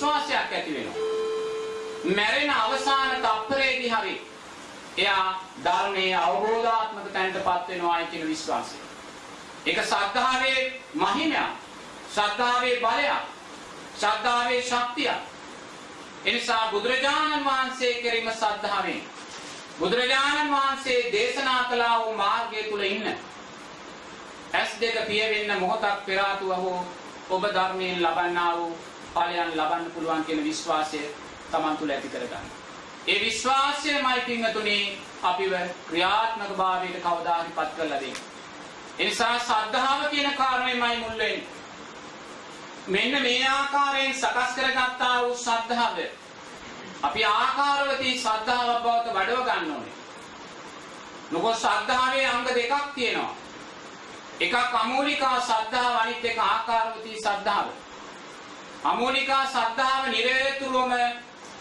විශ්වාසයක් ඇති වෙනවා. මැරෙන අවසාන තප්පරේදී හරි එයා ධර්මයේ අවබෝධාත්මක තැනටපත් වෙනවායි කියන විශ්වාසය. ඒක ශ්‍රද්ධාවේ මහිමයක්. ශ්‍රද්ධාවේ බලයක්. ශ්‍රද්ධාවේ ශක්තියක්. එනිසා බුදුරජාණන් වහන්සේ කෙරෙහිම ශ්‍රද්ධාවෙන් බුදුරජාණන් වහන්සේ දේශනා කළා වූ මාර්ගය තුල ඉන්න ඇස් දෙක පියවෙන්න මොහොතක් පෙර ආතුව හෝ ඔබ ධර්මයෙන් ලබන්නා වූ ඵලයන් ලබන්න පුළුවන් කියන විශ්වාසය Taman තුල ඇති කරගන්න. ඒ විශ්වාසයමයි පින්වතුනි අපිව ක්‍රියාත්මක භාවයට කවදා හරි පත් කරලා දෙන්නේ. ඒ නිසා ශ්‍රද්ධාව කියන කාරණයමයි මුල් වෙන්නේ. මෙන්න මේ ආකාරයෙන් සකස් කරගත්තා වූ ශ්‍රද්ධාව අපි ආකාරවලදී ශ්‍රද්ධාව බවට වඩව ගන්න ඕනේ. මොකද ශ්‍රද්ධාවේ අංග දෙකක් තියෙනවා. එකක් අමූලිකා ශ්‍රද්ධාව අනිත් එක ආකාරවලදී ශ්‍රද්ධාව. අමූලිකා ශ්‍රද්ධාව නිරේතුරුවම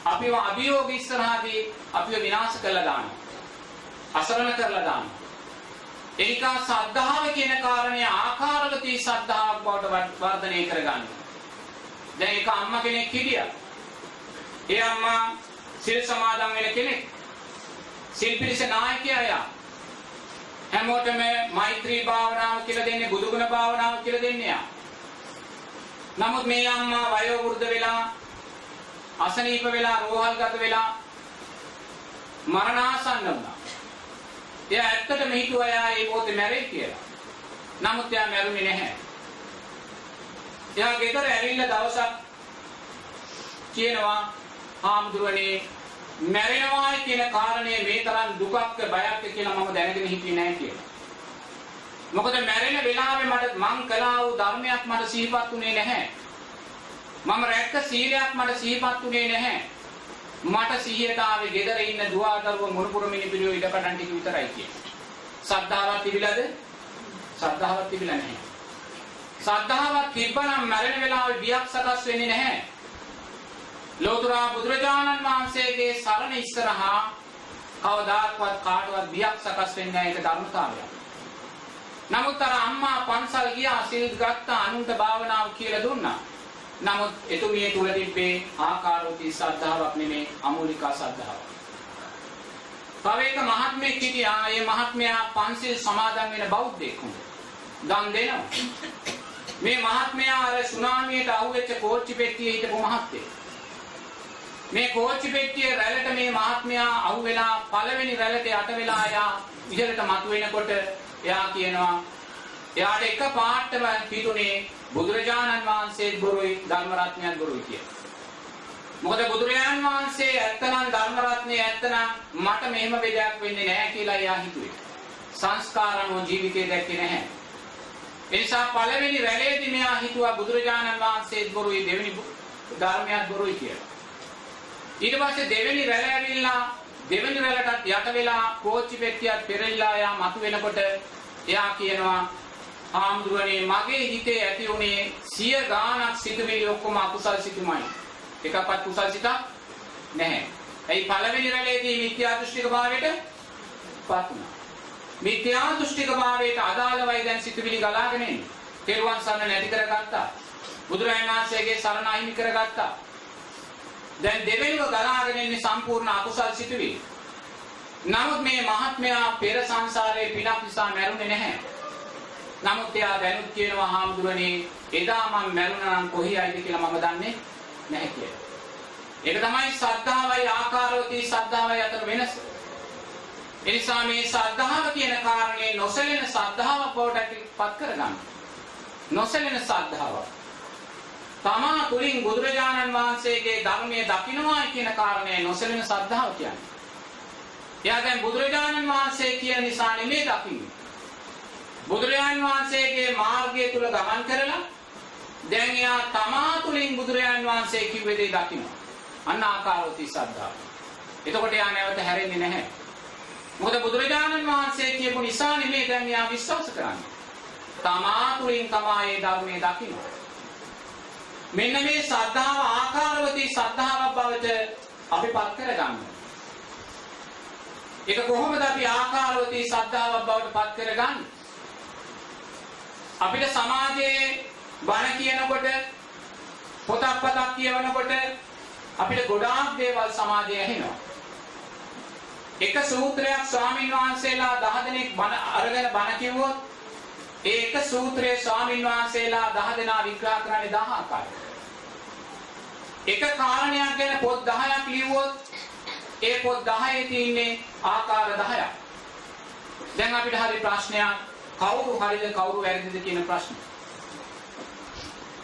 අපිව අභියෝග ඉස්සරහදී අපිව විනාශ කරලා දානවා. අසරණ කරලා දානවා. එනිකා ශ්‍රද්ධාව කියන කාරණය ආකාරවලදී ශ්‍රද්ධාවක් බවට වර්ධනය කරගන්න. දැන් එක අම්මා කෙනෙක් හිටියා. ඒ අම්මා සිල් සමාදන් වෙන කෙනෙක්. සිල් පිරිස නායකයා යා. හැමෝටම මෛත්‍රී භාවනාව කියලා දෙන්නේ බුදුගුණ භාවනාව කියලා දෙන්නේ යා. නමුත් මේ අම්මා වයෝ වෘද්ධ වෙලා අසනීප වෙලා රෝහල්ගත වෙලා මරණාසන්න වුණා. එයා ඇත්තටම හිතුවා එයා ඒ මොහොතේ මැරෙයි කියලා. නමුත් එයා මැරුණේ නැහැ. එයා ගෙදර ඇවිල්ලා දවසක් කියනවා හාමුදුරනේ මැරෙනවායි කියන කාරණය මේ තරම් දුකක්ද බයක්ද කියලා මම දැනගෙන හිටියේ නැහැ කියලා. මොකද මැරෙන වෙලාවේ මට මං කළා වූ ධර්මයක් මට සිහිපත් වුණේ නැහැ. මම රැක්ක සීලයක් මට සිහිපත් වුණේ නැහැ. මට සිහියට ආවේ ගෙදර ඉන්න දුවදරුව මුණුපුර මිනිපිලියෝ ඉඩකඩන් ටික විතරයි කියන්නේ. සද්ධාවක් තිබිලාද? සද්ධාවක් තිබිලා නැහැ. සද්ධාවක් තිබ්බනම් මැරෙන වෙලාවේ බියක් සකස් වෙන්නේ නැහැ. ලෝතර බුදුරජාණන් වහන්සේගේ සරණ ඉස්සරහා කවදාත්වත් කාටවත් බියක් සකස් වෙන්නේ නැහැ ඒක ධර්මතාවයක්. නමුත් අර අම්මා පන්සල් ගියා සිල් ගත්තා අනුන්ට භාවනාව කියලා දුන්නා. නමුත් එතුමිය තුල තිබ්බේ ආකාරෝති ශ්‍රද්ධාවක් නෙමේ අමූලිකා ශ්‍රද්ධාවක්. තව එක මහත්මයෙක් හිටියා. ඒ මහත්මයා පන්සිල් සමාදන් වෙන බෞද්ධයෙක් වුණා. දන් දෙනවා. මේ මහත්මයා අර සුනාමියට අහුවෙච්ච කෝච්චි පෙට්ටියේ හිටපු මහත්තයෙක්. මේ කෝච්චි පෙට්ටියේ රැළට මේ මහත්මයා අහුවෙලා පළවෙනි රැළට යට වෙලා යා ඉහළට මතුවෙනකොට එයා කියනවා එයාට එක පාටම හිතුනේ බුදුරජාණන් වහන්සේත් බොරුයි ධර්ම රත්නයත් බොරුයි කියලා. මොකද බුදුරජාණන් වහන්සේ ඇත්තනම් ධර්ම රත්නේ ඇත්තනම් මට මෙහෙම බෙදයක් වෙන්නේ නැහැ කියලා එයා හිතුවේ. සංස්කාරණෝ ජීවිතේ දැක්කේ නැහැ. ඒ නිසා පළවෙනි රැළේදී මෙයා හිතුවා බුදුරජාණන් වහන්සේත් බොරුයි දෙවෙනි ධර්මයත් බොරුයි කියලා. ඊට පස්සේ දෙවෙනි රැළ ඇවිල්ලා දෙවෙනි රැළටත් යට වෙලා කෝච්චි පෙට්ටියත් පෙරලිලා යා මතු වෙනකොට එයා කියනවා හාමුදුරනේ මගේ හිතේ ඇති උනේ සිය ගාණක් සිතුවිලි ඔක්කොම අකුසල් සිතුමයි. එකක්වත් කුසල් සිතක් නැහැ. එයි පළවෙනි රැළේදී මිත්‍යා දෘෂ්ටික භාවයට පත් වුණා. මිත්‍යා දෘෂ්ටික භාවයට අදාළවයි දැන් සිතුවිලි ගලාගෙන එන්නේ. තෙරුවන් සරණ නැති කරගත්තා. බුදුරජාණන් වහන්සේගේ සරණ අහිමි කරගත්තා. දැන් දෙවෙනිව ගලාගෙන ඉන්නේ සම්පූර්ණ අකුසල් සිතුවිලි. නමුත් මේ මහත්මයා පෙර සංසාරයේ පිනක් නිසා මැරුණේ නැහැ. නමුත් එයා දැනුත් කියනවා හාමුදුරනේ එදා මම මැරුණා නම් කොහේයිද කියලා මම දන්නේ නැහැ කියලා. ඒක තමයි ශ්‍රද්ධාවයි ආකාරවතී ශ්‍රද්ධාවයි අතර වෙනස. ඒ නිසා මේ ශ්‍රද්ධාව කියන කාරණේ නොසැලෙන ශ්‍රද්ධාව බවට පත් කරගන්න. නොසැලෙන ශ්‍රද්ධාව. තමා තුලින් බුදුරජාණන් වහන්සේගේ ධර්මයේ දකින්නවා කියන කාරණේ නොසැලෙන ශ්‍රද්ධාව කියන්නේ. එයා දැන් බුදුරජාණන් වහන්සේ කියන නිසා නෙමෙයි දකින්නේ. බුදුරජාණන් වහන්සේගේ මාර්ගය තුල ගමන් කරලා දැන් එයා තමා තුලින් බුදුරජාණන් වහන්සේ කිව්වේ දේ දකිනවා. අන්න ආකාරෝති ශ්‍රද්ධාව. එතකොට එයා නැවත හැරෙන්නේ නැහැ. මොකද බුදුරජාණන් වහන්සේ කියපු නිසා නෙමෙයි දැන් එයා විශ්වාස කරන්නේ. තමා තුලින් තමා ඒ ධර්මයේ දකිනවා. මෙන්න මේ ශ්‍රද්ධාව ආකාරවතී ශ්‍රද්ධාවක් බවට අපි පත් කරගන්න. ඒක කොහොමද අපි ආකාරවතී ශ්‍රද්ධාවක් බවට පත් කරගන්නේ? අපිට සමාජයේ බණ කියනකොට පොතක් පතක් කියවනකොට අපිට ගොඩාක් දේවල් සමාජයේ ඇහෙනවා. එක සූත්‍රයක් ස්වාමින් වහන්සේලා 10 දෙනෙක් බණ අරගෙන බණ කිව්වොත් ඒ එක සූත්‍රයේ ස්වාමින් වහන්සේලා 10 දෙනා විග්‍රහ කරන්නේ 10 ආකාරයකට. එක කාරණයක් ගැන පොත් 10ක් ලියුවොත් ඒ පොත් 10 තියෙන්නේ ආකාර 10ක්. දැන් අපිට හරි ප්‍රශ්නයක් කවුරු හරිද කවුරු වැරදිද කියන ප්‍රශ්නේ.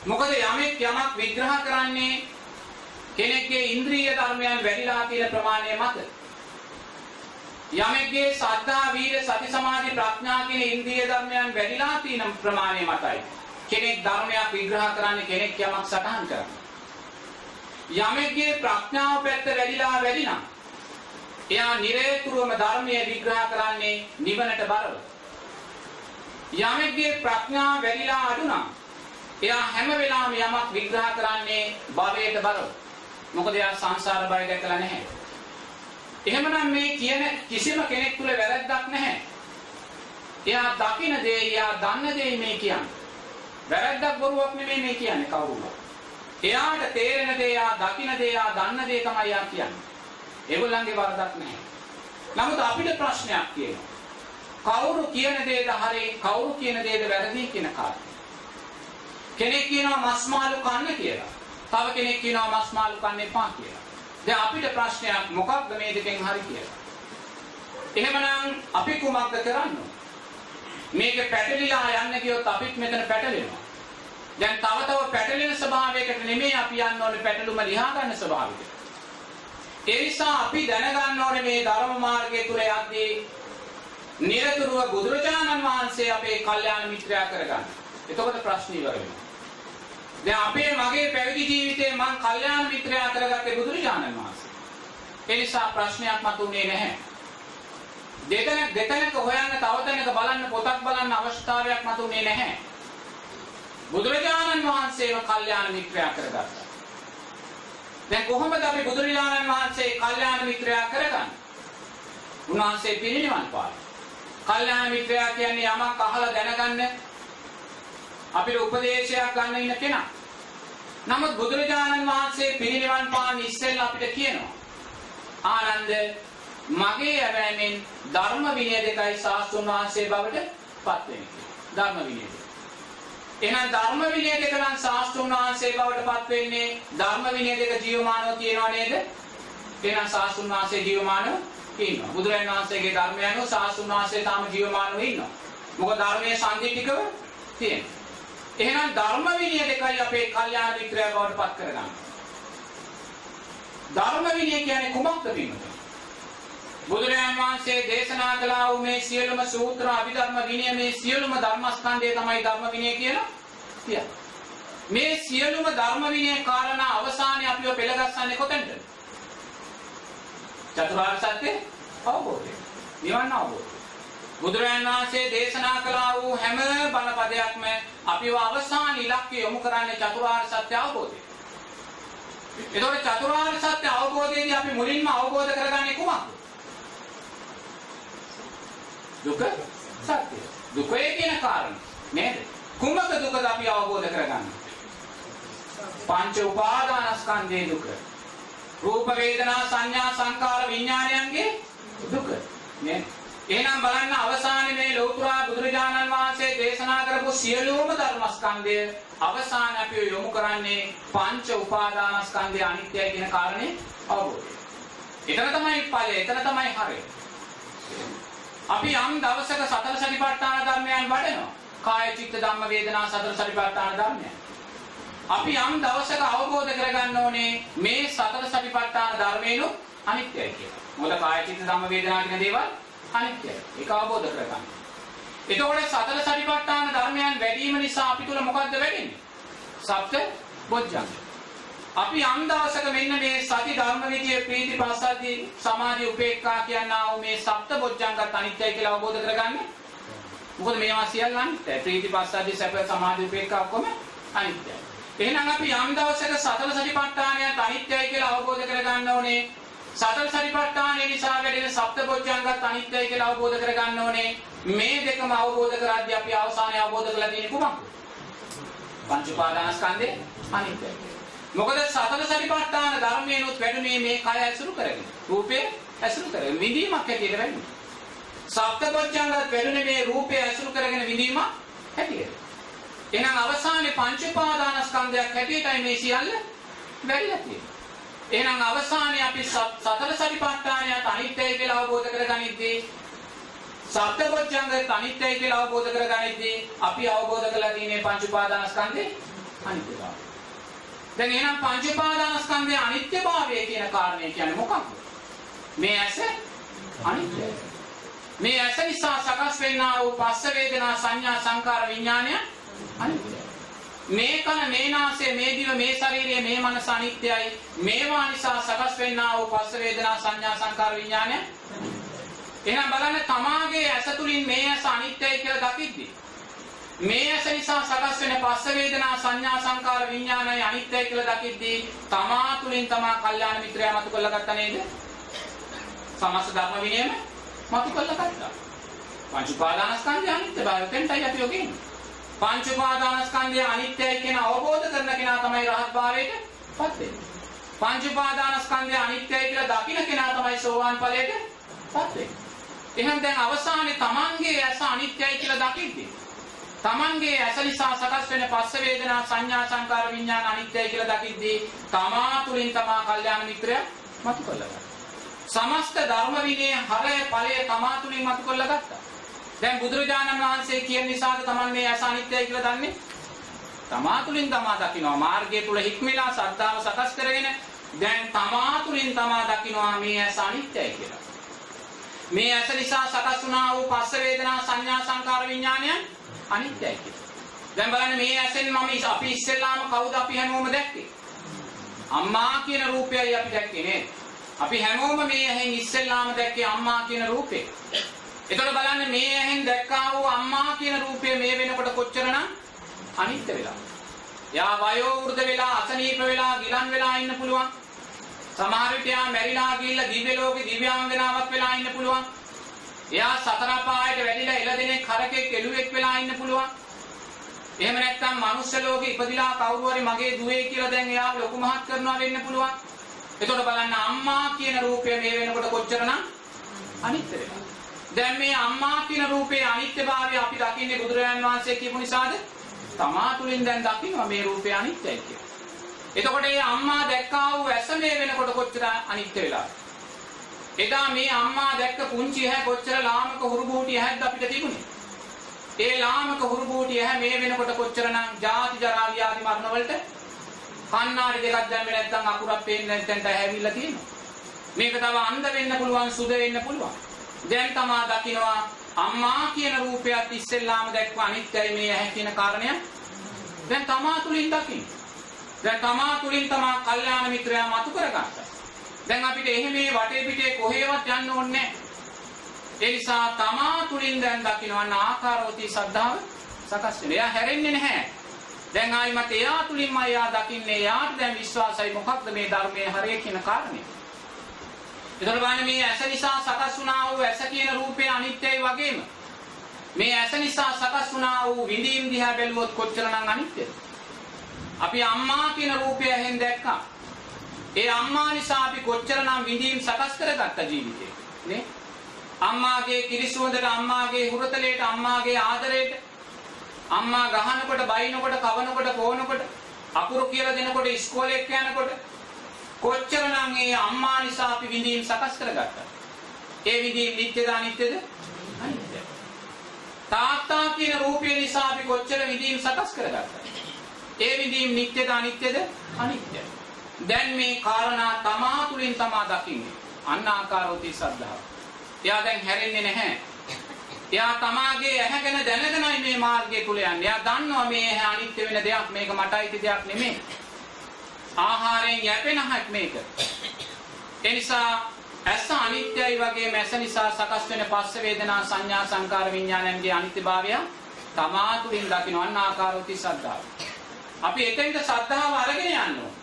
මොකද යමෙක් යමක් විග්‍රහ කරන්නේ කෙනෙක්ගේ ඉන්ද්‍රිය ධර්මයන් වැඩිලා තියෙන ප්‍රමාණය මත. යමෙක්ගේ සද්ධා වීර සති සමාධි ප්‍රඥා කියන ඉන්ද්‍රිය ධර්මයන් වැඩිලා තියෙන ප්‍රමාණය මතයි. කෙනෙක් ධර්මයක් විග්‍රහ කරන්නේ කෙනෙක් යමක් සටහන් කරන්නේ. යමෙක්ගේ ප්‍රඥාව පැත්ත වැඩිලා වැඩි නම් එයා නිරේතුරුවම ධර්මයේ විග්‍රහ කරන්නේ නිවනට බරව. යමෙක්ගේ ප්‍රඥාව වැඩිලා අඩු නම් එයා හැම වෙලාවෙම යමක් විග්‍රහ කරන්නේ භවයට බරව. මොකද එයා සංසාර බය දැකලා නැහැ. එහෙමනම් මේ කියන කිසිම කෙනෙක් තුල වැරැද්දක් නැහැ. එයා දකින දේ, එයා දන්න දේ මේ කියන්නේ. වැරැද්දක් බොරුවක් නෙමෙයි මේ කියන්නේ කවුරුත්. එයාට තේරෙන දේ, එයා දකින දේ, එයා දන්න දේ තමයි එයා කියන්නේ. ඒගොල්ලන්ගේ වරදක් නැහැ. නමුත් අපිට ප්‍රශ්නයක් තියෙනවා. කවුරු කියන දේද හරි, කවුරු කියන දේද වැරදි කියන කාරණේ. කෙනෙක් කියනවා මස් මාළු කන්න කියලා. තව කෙනෙක් කියනවා මස් මාළු කන්න එපා කියලා. දැන් අපිට ප්‍රශ්නයක් මොකක්ද මේ දෙකෙන් හරි කියලා. එහෙමනම් අපි කුමක්ද කරන්නේ? මේක පැටලිලා යන්න ගියොත් අපිත් මෙතන පැටලෙනවා. දැන් තව තව පැටලෙන ස්වභාවයකට නෙමෙයි අපි යන්න ඕනේ පැටලුම ලියා ගන්න ස්වභාවයකට. ඒ නිසා අපි දැනගන්න ඕනේ මේ ධර්ම මාර්ගය තුල යද්දී නිරතුරුව බුදුරජාණන් වහන්සේ අපේ කල්යාණ මිත්‍රයා කරගන්න. එතකොට ප්‍රශ්න ඉවර වෙනවා. දැන් අපේ මගේ පැවිදි ජීවිතේ මං කල්යාණ මිත්‍රයා කරගත්තේ බුදුරජාණන් වහන්සේ. ඒ නිසා ප්‍රශ්නයක් මතුනේ නැහැ. දෙතන දෙතනක හොයන්න තව තැනක බලන්න පොතක් බලන්න අවස්ථාවක් මතුනේ නැහැ. බුදුරජාණන් වහන්සේව කල්යාණ මිත්‍රයා කරගත්තා. දැන් කොහොමද අපි බුදුරජාණන් වහන්සේ කල්යාණ මිත්‍රයා කරගන්නේ? උන්වහන්සේ පිරිනිවන් පාලා. කල්යාණ මිත්‍රයා කියන්නේ යමක් අහලා දැනගන්න අපිට උපදේශයක් ගන්න ඉන්න කෙනා. නමුත් බුදුරජාණන් වහන්සේ පිරිනිවන් පාන ඉස්සෙල්ලා අපිට කියනවා. ආනන්ද මගේ ඇවෑමෙන් ධර්ම විනය දෙකයි සාස්තුන් වහන්සේ බවට පත් වෙන්නේ. ධර්ම විනය දෙක. එහෙනම් ධර්ම විනය දෙක නම් සාස්තුන් වහන්සේ බවට පත් වෙන්නේ ධර්ම විනය දෙක ජීවමානව තියෙනව නේද? එහෙනම් සාස්තුන් වහන්සේ ජීවමානව ඉන්නවා. බුදුරජාණන් වහන්සේගේ ධර්මය අනුව සාස්තුන් වහන්සේ තාම ජීවමානව ඉන්නවා. මොකද ධර්මයේ සම්දිටිකව තියෙනවා. එහෙනම් ධර්ම විනය දෙකයි අපේ කල්යාණ මිත්‍රය බවට පත් කරගන්න. ධර්ම විනය කියන්නේ කුමක්ද බිමත? බුදුරජාණන් වහන්සේ දේශනා කළා වූ මේ සියලුම සූත්‍ර අභිධර්ම විනය මේ සියලුම ධර්මස්කන්ධය තමයි ධර්ම විනය කියලා කියන්නේ. මේ සියලුම ධර්ම විනය කාරණා අවසානයේ අපිව පෙළගස්සන්නේ කොතෙන්ද? චතුරාර්ය සත්‍ය අවබෝධය. නිවන් අවබෝධය. බුදුරජාණන් වහන්සේ දේශනා කළා වූ හැම බණ පදයක්ම අපිව අවසාන ඉලක්කය යොමු කරන්නේ චතුරාර්ය සත්‍ය අවබෝධය. එතකොට චතුරාර්ය සත්‍ය අවබෝධයේදී අපි මුලින්ම අවබෝධ කරගන්නේ කුමක්ද? දුක සත්‍ය. දුකේ කියන කාරණා නේද? කුමක දුකද අපි අවබෝධ කරගන්නේ? පංච උපාදානස්කන්ධයේ දුක. රූප වේදනා සංඥා සංකාර විඥානයන්ගේ දුක. නේද? එහෙනම් බලන්න අවසානයේ මේ ලෞතර බුදුරජාණන් වහන්සේ දේශනා කරපු සියලුම ධර්මස්කන්ධය අවසාන අපි යොමු කරන්නේ පංච උපාදානස්කන්ධය අනිත්‍යයි කියන කාරණේ අවබෝධය. එතන තමයි ඵලය, එතන තමයි හරය. අපි යම් දවසක සතර සතිපට්ඨාන ධර්මයන් වඩනවා. කාය චිත්ත ධම්ම වේදනා සතර සතිපට්ඨාන ධර්මයන්. අපි යම් දවසක අවබෝධ කරගන්න ඕනේ මේ සතර සතිපට්ඨාන ධර්මේනු අනිත්‍යයි කියලා. මොකද කාය චිත්ත ධම්ම වේදනා කියන දේවල් අනිත්‍යයි. ඒක අවබෝධ කරගන්න. එතකොට සතර සතිපට්ඨාන ධර්මයන් වැඩිම නිසා අපි තුල මොකද්ද වෙන්නේ? සත්‍ය බොජ්ජංග. අපි යම් දවසක මෙන්න මේ සති ධර්ම විදියේ ප්‍රීති පස්සද්ධි සමාධි උපේක්ඛා කියනා වූ මේ සප්ත බොජ්ජංගත් අනිත්‍යයි කියලා අවබෝධ කරගන්න. මොකද මේවා සියල්ල අනිත්‍යයි. ප්‍රීති පස්සද්ධි සැප සමාධි උපේක්ඛා ඔක්කොම අනිත්‍යයි. එහෙනම් අපි යම් දවසක සතර සතිපට්ඨානයත් අනිත්‍යයි කියලා අවබෝධ කරගන්න ඕනේ. සතර සතිපට්ඨානය නිසා වැඩෙන සප්ත බොජ්ජංගත් අනිත්‍යයි කියලා අවබෝධ කරගන්න ඕනේ. මේ දෙකම අවබෝධ කරද්දී අපි අවසානයේ අවබෝධ කරලා තියෙන්නේ කුමක්ද? පංච උපාදානස්කන්ධේ අනිත්‍යයි. මොකද සතර සතිපට්ඨාන ධර්මයනොත් වැඩුණේ මේ කය ඇසුරු කරගෙන. රූපේ ඇසුරු කරගෙන විඳීමක් හැටියට වැඩුණේ. සප්තපොච්චංගත් වැඩුණේ මේ රූපේ ඇසුරු කරගෙන විඳීමක් හැටියට. එහෙනම් අවසානයේ පංච උපාදානස්කන්ධයක් හැටියටයි මේ සියල්ල වැඩිලා තියෙන්නේ. එහෙනම් අවසානයේ අපි සතර සතිපට්ඨානයත් අනිත්‍යයි කියලා අවබෝධ කරගනිද්දී සප්තපොච්චංගත් අනිත්‍යයි කියලා අවබෝධ කරගනිද්දී අපි අවබෝධ කරලා තියෙන්නේ පංච උපාදානස්කන්ධේ අනිත්‍යතාවය. දැන් එහෙනම් පංච උපාදානස්කන්ධයේ අනිත්‍යභාවය කියන කාරණය කියන්නේ මොකක්ද? මේ ඇස අනිත්‍යයි. මේ ඇස නිසා සකස් වෙන්නා වූ පස්ස වේදනා සංඥා සංකාර විඥානය අනිත්‍යයි. මේ කන මේ නාසය මේ දිව මේ ශරීරය මේ මනස අනිත්‍යයි. මේවා නිසා සකස් වෙන්නා වූ පස්ස වේදනා සංඥා සංකාර විඥානය එහෙනම් බලන්න තමාගේ ඇස තුලින් මේ ඇස අනිත්‍යයි කියලා දකිද්දී මේ ඇස නිසා සකස් වෙන පස්ස වේදනා සංඥා සංකාර විඥානයි අනිත්‍යයි කියලා දකිද්දී තමා තුලින් තමා කල්යාණ මිත්‍රයා මතු කරලා ගත්තා නේද? සමස්ත ධර්ම විනයම මතු කරලා ගත්තා. පංච උපාදානස්කන්ධය අනිත්‍යභාවය තෙන්ටයි අපි යෝගින්. පංච උපාදානස්කන්ධය අනිත්‍යයි කියන අවබෝධ කරන කෙනා තමයි රහත් භාවයට පත් වෙන්නේ. පංච උපාදානස්කන්ධය අනිත්‍යයි කියලා දකින කෙනා තමයි සෝවාන් ඵලයට පත් වෙන්නේ. එහෙනම් දැන් අවසානයේ තමන්ගේ ඇස අනිත්‍යයි කියලා දකිද්දී තමන්ගේ ඇස නිසා සකස් වෙන පස්ස වේදනා සංඥා සංකාර විඥාන අනිත්‍යයි කියලා දකිද්දී තමා තුලින් තමා කල්යාණ මිත්‍රය මතු කරලා සමස්ත ධර්ම විනය හරය ඵලය තමා තුලින් මතු කරලා ගත්තා. දැන් බුදුරජාණන් වහන්සේ කියන නිසාද තමන් මේ ඇස අනිත්‍යයි කියලා දන්නේ? තමා තුලින් තමා දකිනවා මාර්ගය තුල හික්මලා සද්ධාව සකස් කරගෙන දැන් තමා තුලින් තමා දකිනවා මේ ඇස අනිත්‍යයි කියලා. මේ ඇස නිසා සකස් වුණා වූ පස්ස වේදනා සංඥා සංකාර විඥානයන් අනිත්‍යයි කියලා. දැන් බලන්න මේ ඇසෙන් මම අපි ඉස්සෙල්ලාම කවුද අපි හැමෝම දැක්කේ? අම්මා කියන රූපයයි අපි දැක්කේ නේද? අපි හැමෝම මේ ඇහෙන් ඉස්සෙල්ලාම දැක්කේ අම්මා කියන රූපේ. එතකොට බලන්න මේ ඇහෙන් දැක්කා වූ අම්මා කියන රූපය මේ වෙනකොට කොච්චරනම් අනිත්‍ය වෙලා. යා වයෝ වෘද්ධ වෙලා අසනීප වෙලා ගිලන් වෙලා ඉන්න පුළුවන්. සමහර විට යා මැරිලා ගිහිල්ලා දිව්‍ය ලෝකේ දිව්‍යාංගනාවක් වෙලා ඉන්න පුළුවන්. එයා සතර පායට වැඩිලා එළදෙනෙක් හරකෙක් එළුවෙක් වෙලා ඉන්න පුළුවන්. එහෙම නැත්නම් මනුස්ස ලෝකේ ඉපදිලා කවුරු හරි මගේ දුවේ කියලා දැන් එයා ලොකු මහත් කරනවා වෙන්න පුළුවන්. එතකොට බලන්න අම්මා කියන රූපය මේ වෙනකොට කොච්චරනම් අනිත්‍ය වෙනවා. දැන් මේ අම්මා කියන රූපේ අනිත්‍යභාවය අපි දකින්නේ බුදුරජාන් වහන්සේ කියපු නිසාද? තමා තුලින් දැන් දකින්නවා මේ රූපය අනිත්‍යයි කියලා. එතකොට මේ අම්මා දැක්කා වූ ඇස මේ වෙනකොට කොච්චර අනිත්‍ය වෙලාද? එදා මේ අම්මා දැක්ක පුංචි ඇහැ කොච්චර ලාමක හුරුබූටි ඇහැක්ද අපිට තිබුණේ? ඒ ලාමක හුරුබූටි ඇහැ මේ වෙනකොට කොච්චරනම් ජාති ජරා ව්‍යාධි මරණ වලට කන්නාඩි දෙකක් දැම්මේ නැත්නම් අකුරක් පේන්නේ නැත්නම් ඇහැවිල්ලා තියෙනවා. මේක තව අන්ධ වෙන්න පුළුවන් සුද වෙන්න පුළුවන්. දැන් තමා දකින්නවා අම්මා කියන රූපයත් ඉස්සෙල්ලාම දැක්ව අනිත්‍යයි මේ ඇහැ කියන කාරණය. දැන් තමා තුලින් දකින්න. දැන් තමා තුලින් තමා කල්යාණ මිත්‍රයා මතු කරගත්තා. දැන් අපිට එහෙම මේ වටේ පිටේ කොහෙවත් යන්න ඕනේ ඒ නිසා තමා තුලින් දැන් දකින්න ආකාරෝති සද්ධාව සකස් වෙනවා. එයා හැරෙන්නේ නැහැ. දැන් ආයිමත් එයා තුලින්ම එයා දකින්නේ එයාට දැන් විශ්වාසයි මොකක්ද මේ ධර්මයේ හරිය කියන කාරණේ. එතකොට බලන්න මේ ඇස නිසා සකස් වුණා වූ ඇස කියන රූපය අනිත්‍යයි වගේම මේ ඇස නිසා සකස් වුණා වූ විඳීම් දිහා බැලුවොත් කොච්චරනම් අනිත්‍යද? අපි අම්මා කියන රූපය ඇහෙන් දැක්කා. ඒ අම්මා නිසා අපි කොච්චරනම් විඳීම් සකස් කරගත්ත ජීවිතේ නේ? අම්මාගේ කිරිසුවඳට අම්මාගේ හුරතලයට අම්මාගේ ආදරයට අම්මා ගහනකොට බයිනකොට කවනකොට පොවනකොට අකුරු කියලා දෙනකොට ඉස්කෝලේ යනකොට කොච්චරනම් ඒ අම්මා නිසා අපි විඳීම් සකස් කරගත්තා. ඒ විඳීම් නිත්‍යද අනිත්‍යද? අනිත්‍යයි. තාත්තා කියන රූපය නිසා අපි කොච්චර විඳීම් සකස් කරගත්තා. ඒ විඳීම් නිත්‍යද අනිත්‍යද? අනිත්‍යයි. දැන් මේ කාරණා තමා තුලින් තමා දකින්නේ. අන්න ආකාරෝති සද්ධාව. එයා දැන් හැරෙන්නේ නැහැ. එයා තමාගේ ඇහැ ගැන දැනගෙනයි මේ මාර්ගය තුල යන්නේ. එයා දන්නවා මේ ඇහැ අනිත්‍ය වෙන දෙයක් මේක මට අයිති දෙයක් නෙමෙයි. ආහාරයෙන් යැපෙන හැක් මේක. ඒ නිසා ඇස අනිත්‍යයි වගේ මැස නිසා සකස් වෙන පස්ස වේදනා සංඥා සංකාර විඥානයන්ගේ අනිත්‍යභාවය තමා තුලින් දකින්න ආකාරෝති සද්ධාව. අපි එතෙන්ට සද්ධාව අරගෙන යන්න ඕන.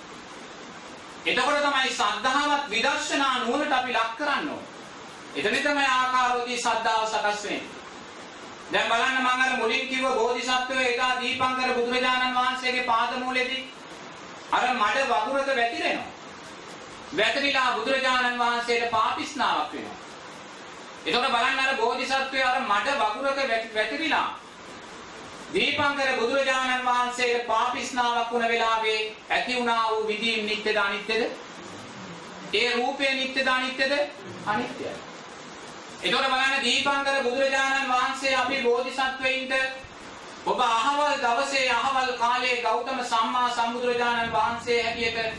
එතකොට තමයි සද්ධාවත් විදර්ශනා නුවණට අපි ලක් කරන්න ඕන. එතන තමයි ආකාරෝති සද්ධාව සකස් වෙන්නේ. දැන් බලන්න මම අර මුලින් කිව්ව බෝධිසත්වයේ එදා දීපංකර බුදුරජාණන් වහන්සේගේ පාදමූලෙදී අර මඩ වගුරක වැතිරෙනවා. වැතිරිලා බුදුරජාණන් වහන්සේට පාපිස්නාවක් වෙනවා. එතකොට බලන්න අර බෝධිසත්වයා අර මඩ වගුරක වැතිරිලා දීපංකර බුදුරජාණන් වහන්සේට පාපිස්නාවක් වුණ වෙලාවේ ඇති වුණා වූ විදීම් නිත්‍යද අනිත්‍යද? ඒ රූපය නිත්‍යද අනිත්‍යද? අනිත්‍යයි. එතකොට බලන්න දීපංකර බුදුරජාණන් වහන්සේ අපි බෝධිසත්වයින්ට ඔබ අහවල් දවසේ අහවල් කාලයේ ගෞතම සම්මා සම්බුදුරජාණන් වහන්සේ හැටියට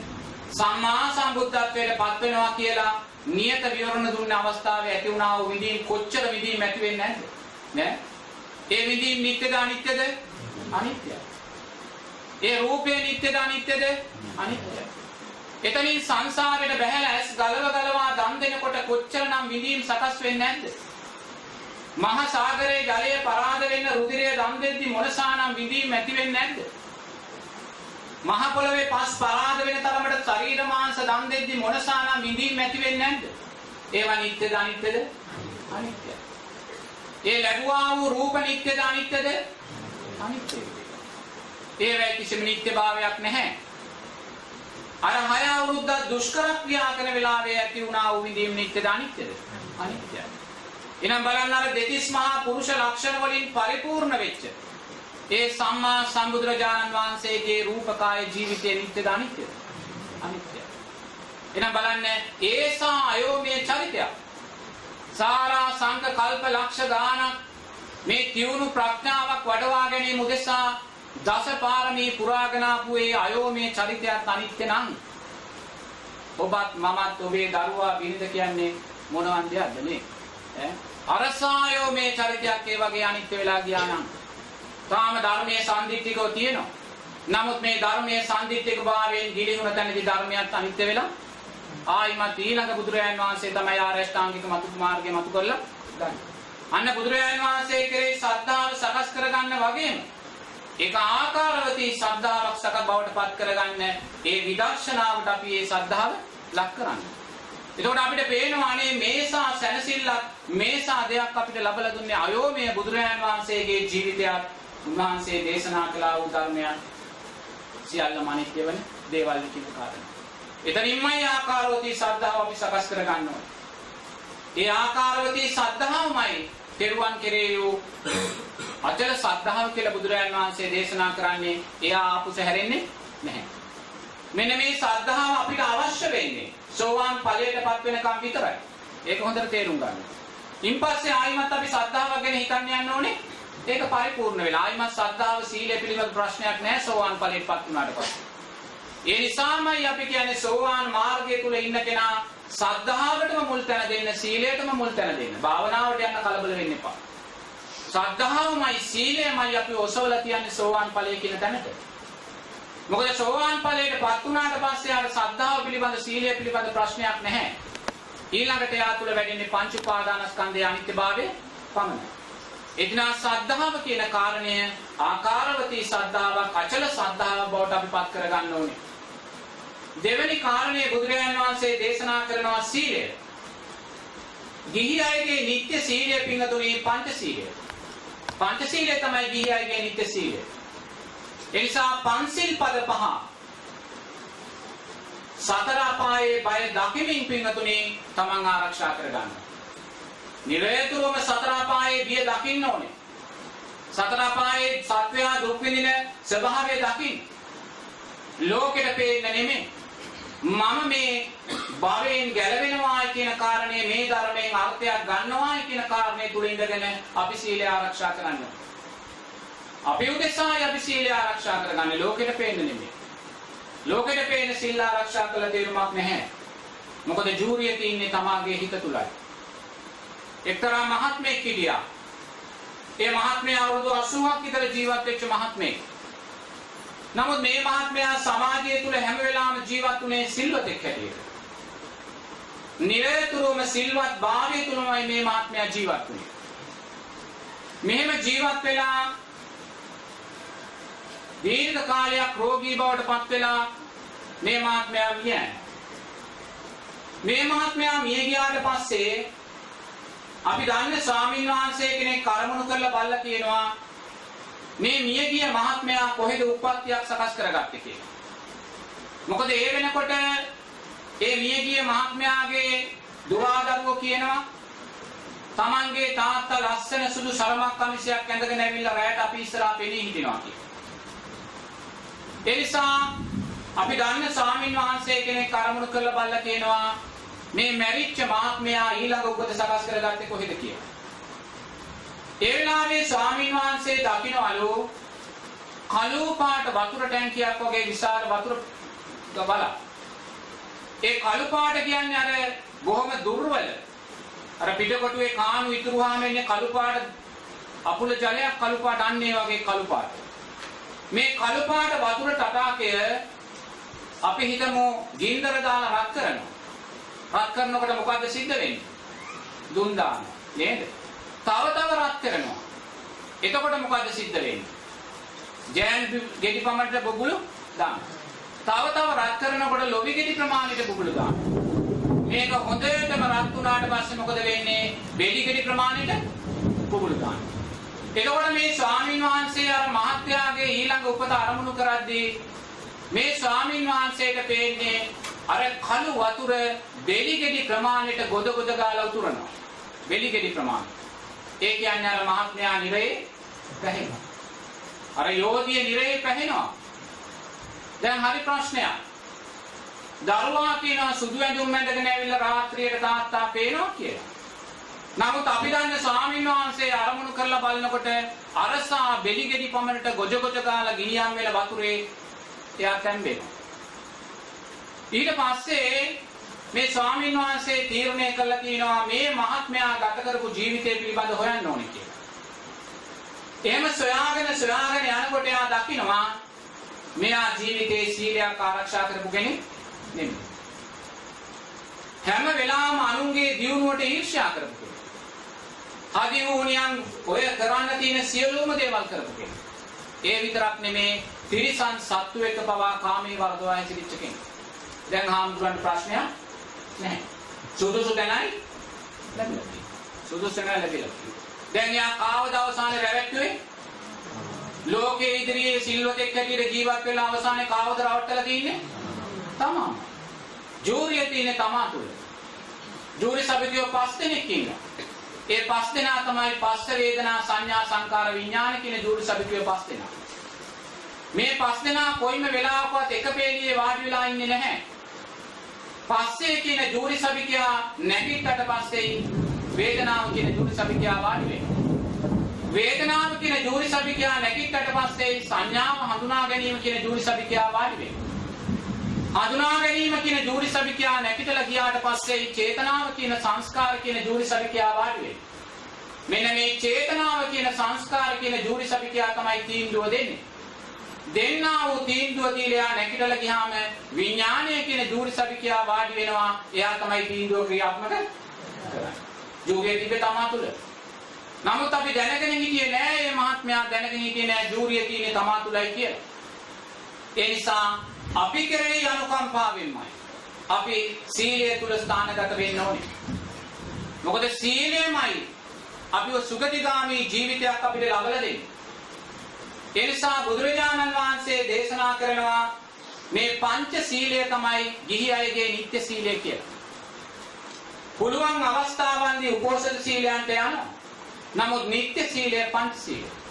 සම්මා සම්බුද්ධත්වයට පත් වෙනවා කියලා නියත විවරණ දුන්න අවස්ථාවේ ඇති වුණා වූ විදීම් කොච්චර විදීම් ඇති වෙන්නේ නැද්ද? නෑ. ඒ විදීම් නිත්‍යද අනිත්‍යද? අනිත්‍යයි. ඒ රූපේ නිත්‍යද අනිත්‍යද? අනිත්‍යයි. එතනින් සංසාරයට බැහැලා ඇස් ගලව ගලවා දන් දෙනකොට කොච්චරනම් විදීම් සකස් වෙන්නේ නැද්ද? මහා සාගරයේ ජලය පරාද වෙන්න රුධිරය දන් දෙද්දි මොනසානම් විදීම් ඇති වෙන්නේ නැද්ද? මහ පොළවේ පස් පරාද වෙන තරමට ශරීර මාංශ දන් දෙද්දි මොනසානම් විඳීම් ඇති වෙන්නේ නැද්ද? ඒවා නිත්‍යද අනිත්‍යද? අනිත්‍යයි. ඒ ලැබුවා වූ රූප නිත්‍යද අනිත්‍යද? අනිත්‍යයි. ඒවැයි කිසිම නිත්‍යභාවයක් නැහැ. අර හය අවුරුද්දක් දුෂ්කර ක්‍රියා කරන වෙලාවේ ඇති වුණා වූ විඳීම් නිත්‍යද අනිත්‍යද? අනිත්‍යයි. එහෙනම් බලන්න අර දෙතිස් මහා පුරුෂ ලක්ෂණ වලින් පරිපූර්ණ වෙච්ච ඒ සම්මා සම්බුදුරජාණන් වහන්සේගේ රූපකාය ජීවිතයේ නිත්‍යද අනිත්‍යද? අනිත්‍යයි. එහෙනම් බලන්න ඒසා අයෝමේ චරිතය. සාරා සංක කල්ප ලක්ෂ ගානක් මේ තියුණු ප්‍රඥාවක් වඩවා ගැනීම උදෙසා දස පාරමී පුරාගෙන ආපු ඒ අයෝමේ චරිතයත් අනිත්‍ය නම් ඔබත් මමත් ඔබේ දරුවා බිරිඳ කියන්නේ මොනවන් දෙයක්ද මේ ඈ අරසායෝ මේ චරිතයක් ඒ වගේ අනිත්‍ය වෙලා ගියා නම් තාම ධර්මයේ සම්දිත්තිකව තියෙනවා. නමුත් මේ ධර්මයේ සම්දිත්තික භාවයෙන් ගිලිහුණ තැනදී ධර්මයක් අනිත්‍ය වෙලා ආයිමත් ඊළඟ බුදුරජාණන් වහන්සේ තමයි ආරෂ්ඨාංගික මතු මාර්ගය මතු කරලා ගන්න. අන්න බුදුරජාණන් වහන්සේ කෙරෙහි ශ්‍රද්ධාව සකස් කරගන්න වගේම ඒක ආකාරවතී ශ්‍රද්ධාවක් සක බවට පත් කරගන්න ඒ විදර්ශනාවට අපි ඒ ශ්‍රද්ධාව ලක් කරන්න. එතකොට අපිට පේනවා අනේ මේසා සැනසෙල්ලක් මේසා දෙයක් අපිට ලබලා දුන්නේ අයෝමය බුදුරජාණන් වහන්සේගේ ජීවිතයත් උන්වහන්සේ දේශනා කළා වූ ධර්මයන් සියල්ලම අනිත්‍ය වෙන දේවල් කියන කාරණා. එතනින්මයි ආකාරවතී ශ්‍රද්ධාව අපි සකස් කර ගන්න ඕනේ. ඒ ආකාරවතී ශ්‍රද්ධාවමයි තෙරුවන් කෙරේ වූ අචල ශ්‍රද්ධාව කියලා බුදුරජාන් වහන්සේ දේශනා කරන්නේ එයා ආපුස හැරෙන්නේ නැහැ. මෙන්න මේ ශ්‍රද්ධාව අපිට අවශ්‍ය වෙන්නේ සෝවාන් ඵලයටපත් වෙනකම් විතරයි. ඒක හොඳට තේරුම් ගන්න. ඉන්පස්සේ ආයිමත් අපි ශ්‍රද්ධාව ගැන හිතන්න යන්න ඕනේ ඒක පරිපූර්ණ වෙලා ආයිමත් ශ්‍රද්ධාව සීලය පිළිබඳ ප්‍රශ්නයක් නැහැ සෝවාන් ඵලයටපත් වුණාට පස්සේ. ඒ නිසාමයි අපි කියන්නේ සෝවාන් මාර්ගය තුල ඉන්න කෙනා ශ්‍රද්ධාවටම මුල් තැන දෙන්න සීලයටම මුල් තැන දෙන්න. භාවනාවට යන්න කලබල වෙන්න එපා. ශ්‍රද්ධාවමයි සීලයමයි අපි ඔසවලා තියන්නේ සෝවාන් ඵලය කියන තැනට. මොකද සෝවාන් ඵලයටපත් වුණාට පස්සේ ආර ශ්‍රද්ධාව පිළිබඳ සීලය පිළිබඳ ප්‍රශ්නයක් නැහැ. ඊළඟට යා තුල වැඩෙන්නේ පංච උපාදානස්කන්ධයේ අනිත්‍යභාවය පමණයි. එදිනා සද්ධාව කියන කාරණය ආකාරවතී සද්ධාවක් අචල සද්ධාවක් බවට අපි පත් කරගන්න ඕනේ. දෙවැනි කාරණය බුදුරජාණන් වහන්සේ දේශනා කරනවා සීලය. ගිහි අයගේ නිත්‍ය සීලය පිංගතුනේ පංච සීලය. පංච සීලය තමයි ගිහි අයගේ නිත්‍ය සීලය. ඒ නිසා පන්සිල් පද පහ සතර අපායේ බය දකිමින් පිංගතුනේ තමන් ආරක්ෂා කරගන්න. නිරේතුරුවම සතර අපායේ බිය දකින්න ඕනේ. සතර අපායේ සත්වයා දුක් විඳින ස්වභාවය දකින්න. ලෝකෙට පේන්න නෙමෙයි. මම මේ භවයෙන් ගැලවෙනවා කියන කාරණේ මේ ධර්මයෙන් අර්ථයක් ගන්නවා කියන කාරණේ තුල ඉඳගෙන අපි සීලය ආරක්ෂා කරන්න. අපි උදෙසායි අපි සීලය ආරක්ෂා කරගන්නේ ලෝකෙට පේන්න නෙමෙයි. ලෝකෙට පේන සීල ආරක්ෂා කළ තේරුමක් නැහැ. මොකද ජූරිය තින්නේ තමාගේ හිත තුලයි. එක්තරා මහත්මයෙක් හිටියා. ඒ මහත්මයා අවුරුදු 80ක් විතර ජීවත් වෙච්ච මහත්මයෙක්. නමුත් මේ මහත්මයා සමාජය තුල හැම වෙලාවෙම ජීවත් වුණේ සිල්වතෙක් හැටියට. නිරතුරුවම සිල්වත් භාවය තුලමයි මේ මහත්මයා ජීවත් වුණේ. මෙහෙම ජීවත් වෙලා දීර්ඝ කාලයක් රෝගී බවට පත් වෙලා මේ මහත්මයා මිය. මේ මහත්මයා මිය ගියාට පස්සේ අපි දන්නේ ස්වාමීන් වහන්සේ කෙනෙක් කරමුණු කරලා බල්ලා කියනවා මේ මියගිය මහත්මයා කොහෙද උප්පත්තියක් සකස් කරගත්තේ කියලා. මොකද ඒ වෙනකොට ඒ මියගිය මහත්මයාගේ දුරාදරුවෝ කියනවා තමන්ගේ තාත්තා ලස්සන සුදු සරමක් කමිසයක් ඇඳගෙන ඇවිල්ලා රැයට අපි ඉස්සරහා පෙනී හිටිනවා කියලා. ඒ නිසා අපි දන්න ස්වාමින් වහන්සේ කෙනෙක් අරමුණු කරලා බලලා කියනවා මේ මැරිච්ච මහත්මයා ඊළඟ උපත සකස් කරගත්තේ කොහෙද කියලා. ඒ වෙලාවේ ස්වාමින් වහන්සේ දකින්නවලු කළු පාට වතුර ටැංකියක් වගේ විශාල වතුර ගබල. ඒ කළු පාට කියන්නේ අර බොහොම දුර්වල. අර පිටකොටුවේ කාණු ඉතුරුවාම එන්නේ කළු පාට අපුල ජලයක් කළු පාට අන්නේ වගේ කළු පාට. මේ කළු පාට වතුර තටාකය අපි හිතමු ගින්දර දාලා රත් කරනවා. රත් කරනකොට මොකද්ද සිද්ධ වෙන්නේ? දුම් දානවා. නේද? තව තව රත් කරනවා. එතකොට මොකද්ද සිද්ධ වෙන්නේ? ජෑන් ගෙඩි පමණට බබුළු දානවා. තව තව රත් කරනකොට ලොවි ගෙඩි ප්‍රමාණයට බබුළු දානවා. මේක හොඳටම රත් වුණාට පස්සේ මොකද වෙන්නේ? බෙලි ගෙඩි ප්‍රමාණයට බබුළු දානවා. එතකොට මේ ස්වාමීන් වහන්සේ අර මහත්යාගේ ඊළඟ උපත අරමුණු කරද්දී මේ ස්වාමීන් වහන්සේට පේන්නේ අර කළු වතුර බෙලි ගෙඩි ප්‍රමාණයට ගොඩ ගොඩ ගාලා උතුරනවා. බෙලි ගෙඩි ප්‍රමාණය. ඒ කියන්නේ අර මහත්මයා නිරේ පැහැෙනවා. අර යෝධිය නිරේ පැහැෙනවා. දැන් හරි ප්‍රශ්නයක්. දරුවා කියනවා සුදු ඇඳුම් ඇඳගෙන ඇවිල්ලා රාත්‍රියට තාත්තා පේනවා කියලා. නමුත් අපි දන්න ස්වාමීන් වහන්සේ අරමුණු කරලා බලනකොට අරසා බෙලි ගෙඩි පමණට ගොජ ගොජ ගාලා ගිනියම් වෙලා වතුරේ එයා තැම්බෙනවා. ඊට පස්සේ මේ ස්වාමීන් වහන්සේ තීරණය කළා කියනවා මේ මහත්මයා ගත කරපු ජීවිතය පිළිබඳ හොයන්න ඕනේ කියලා. එහෙම සොයාගෙන සොයාගෙන යනකොට එයා දකිනවා මෙයා ජීවිතේ සීලයක් ආරක්ෂා කරපු කෙනෙක් නෙමෙයි. හැම වෙලාවම අනුන්ගේ දියුණුවට ඊර්ෂ්‍යා කරපු කෙනෙක්. ආදී වුණියන් ඔය කරන්න තියෙන සියලුම දේවල් කරපු කෙනෙක්. ඒ විතරක් නෙමේ තිරිසන් සත්තු එක පවා කාමයේ වර්ධවා හැසිරිච්ච කෙනෙක්. දැන් හාමුදුරන්ට ප්‍රශ්නයක් නැහැ. සුදුසු දැනයි ලැබිලා. සුදුසු දැනයි ලැබිලා. දැන් යා කාවද අවසානයේ රැවට්ටුවේ? ලෝකයේ ඉදිරියේ සිල්වතෙක් හැටියට ජීවත් වෙලා අවසානයේ කාවද රවට්ටලා තින්නේ? තමා. ජූරියේ තියෙන තමා තුල. ජූරි සභිකයෝ පස් දෙනෙක් ඉන්නවා. ඒ පස් දෙනා තමයි පස්ස වේදනා සංඥා සංකාර විඥාන කියන ජූරි සභිකයෝ පස් දෙනා. මේ පස් දෙනා කොයිම වෙලාවකවත් එක පේළියේ වාඩි වෙලා ඉන්නේ නැහැ. පස්සේ කියන ජූරි සභිකයා නැගිට්ටට පස්සේ වේදනාව කියන ජූරි සභිකයා වාඩි වෙනවා. වේදනාව කියන ජූරි සභිකයා නැගිට්ටට පස්සේ සංඥාව හඳුනා ගැනීම කියන ජූරි සභිකයා වාඩි වෙනවා. හඳුනා ගැනීම කියන ජූරි සභිකයා නැගිටලා ගියාට පස්සේ චේතනාව කියන සංස්කාර කියන ජූරි සභිකයා වාඩි වෙනවා. මෙන්න මේ චේතනාව කියන සංස්කාර කියන ජූරි සභිකයා තමයි තීන්දුව දෙන්නේ. දෙන්නා වූ තීන්දුව දීලා නැගිටලා ගියාම විඥානය කියන ජූරි සභිකයා වාඩි වෙනවා. එයා තමයි තීන්දුව ක්‍රියාත්මක කරන්නේ. ජූරිය තිබේ තමා තුල. නමුත් අපි දැනගෙන හිටියේ නෑ මේ මහත්මයා දැනගෙන හිටියේ නෑ ජූරිය තියෙන්නේ තමා තුලයි කියලා. ඒ නිසා අපි කෙරෙහි අනුකම්පාවෙන්මයි අපි සීලය තුල ස්ථානගත වෙන්න ඕනේ. මොකද සීලයමයි අපිව සුගතිගාමී ජීවිතයක් අපිට ලබලා දෙන්නේ. ඒ නිසා බුදුරජාණන් වහන්සේ දේශනා කරනවා මේ පංච සීලය තමයි ගිහි අයගේ නිත්‍ය සීලය කියලා. පුළුවන් අවස්ථාවන්දී උපෝසථ සීලයන්ට යනවා. නමුත් නිත්‍ය සීලය පංච සීලය.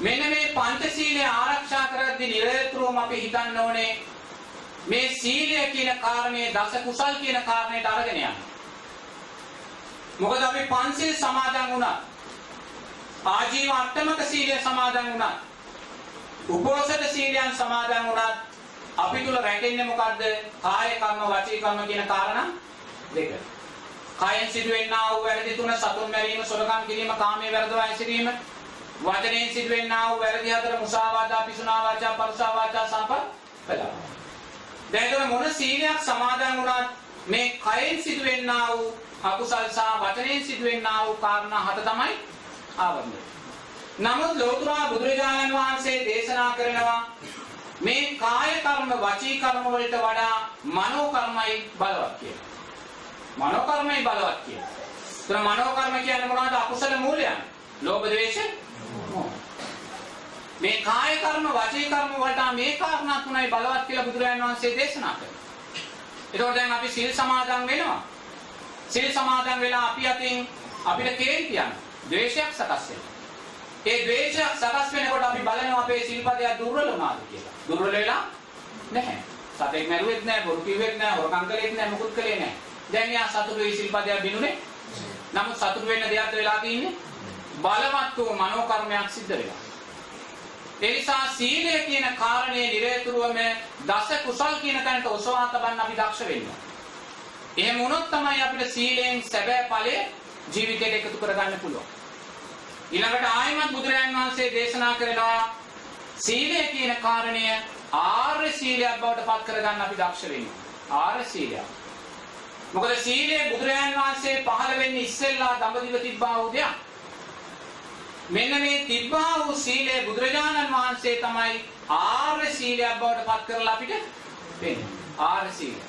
මෙන්න මේ පංචශීලය ආරක්ෂා කරද්දී නිරතුරුවම අපි හිතන්න ඕනේ මේ සීලය කියන කාරණේ දස කුසල් කියන කාරණේට අරගෙන යන්න. මොකද අපි පංචශීල සමාදන් වුණා. ආජීව අට්ටමක සීලය සමාදන් වුණා. උපෝසථ සීලයන් සමාදන් වුණා. අපි තුල රැකෙන්නේ මොකද්ද? කාය කර්ම වචී කර්ම කියන කාරණා දෙක. කායෙන් සිදුවෙනා වූ වැරදි තුන සතුන් මැරීම, සොරකම් කිරීම, කාමයේ වැරදවා හැසිරීම, වචනයෙන් සිදුවෙනා වූ වැරදි හතර මුසාවාදා පිසුනා වාචා පරුසා වාචා සම්පත් දැන් ඒතර මොන සීලයක් සමාදන් වුණත් මේ කයෙන් සිදුවෙනා වූ අකුසල් සහ වචනයෙන් සිදුවෙනා වූ කාරණා හත තමයි ආවරණය. නමුත් ලෝතුරා බුදුරජාණන් වහන්සේ දේශනා කරනවා මේ කාය කර්ම වචී කර්ම වලට වඩා මනෝ කර්මයි බලවත් කියලා. මනෝ කර්මයි බලවත් කියලා. ඒතර මනෝ කර්ම කියන්නේ මොනවද? අකුසල මූලයන්. ලෝභ ද්වේෂ මේ කාය කර්ම වාචික කර්ම වලට මේ කාරණා තුනයි බලවත් කියලා බුදුරජාණන් වහන්සේ දේශනා කළා. ඒතකොට දැන් අපි සිල් සමාදන් වෙනවා. සිල් සමාදන් වෙලා අපි අතින් අපිට කේන්ති යන ද්වේෂයක් සකස් වෙනවා. ඒ ද්වේෂයක් සකස් වෙනකොට අපි බලනවා අපේ සිල්පදයක් දුර්වල වුණාද කියලා. දුර්වල වෙලා නැහැ. සතෙක් මැරුවෙත් නැහැ, බොරු කිව්වෙත් නැහැ, හොරකම් කළෙත් නැහැ, මුකුත් කළේ නැහැ. දැන් යා සතුටුයි සිල්පදයක් බිනුනේ. නමුත් සතුටු වෙන්න දෙයක් වෙලා තියෙන්නේ බලවත් වූ මනෝ කර්මයක් සිද්ධ වෙලා. ඒ නිසා සීලය කියන කාරණේ නිරේතුරුවම දස කුසල් කියන තැනට ඔසවා තබන්න අපි දක්ෂ වෙන්න. එහෙම වුණොත් තමයි අපිට සීලයෙන් සැබෑ ඵලය ජීවිතයට එකතු කරගන්න පුළුවන්. ඊළඟට ආයමත් බුදුරජාන් වහන්සේ දේශනා කරනවා සීලය කියන කාරණය ආර්ය සීලයක් බවට පත් කරගන්න අපි දක්ෂ වෙන්න. ආර්ය සීලයක්. මොකද සීලය බුදුරජාන් වහන්සේ පහළ වෙන්නේ ඉස්සෙල්ලා දඹදිව තිබ්බා වූ දෙයක්. මෙන්න මේ තිබ්බා වූ සීලය බුදුරජාණන් වහන්සේ තමයි ආර්ය සීලයක් බවට පත් කරලා අපිට දෙන්නේ. ආර්ය සීලය.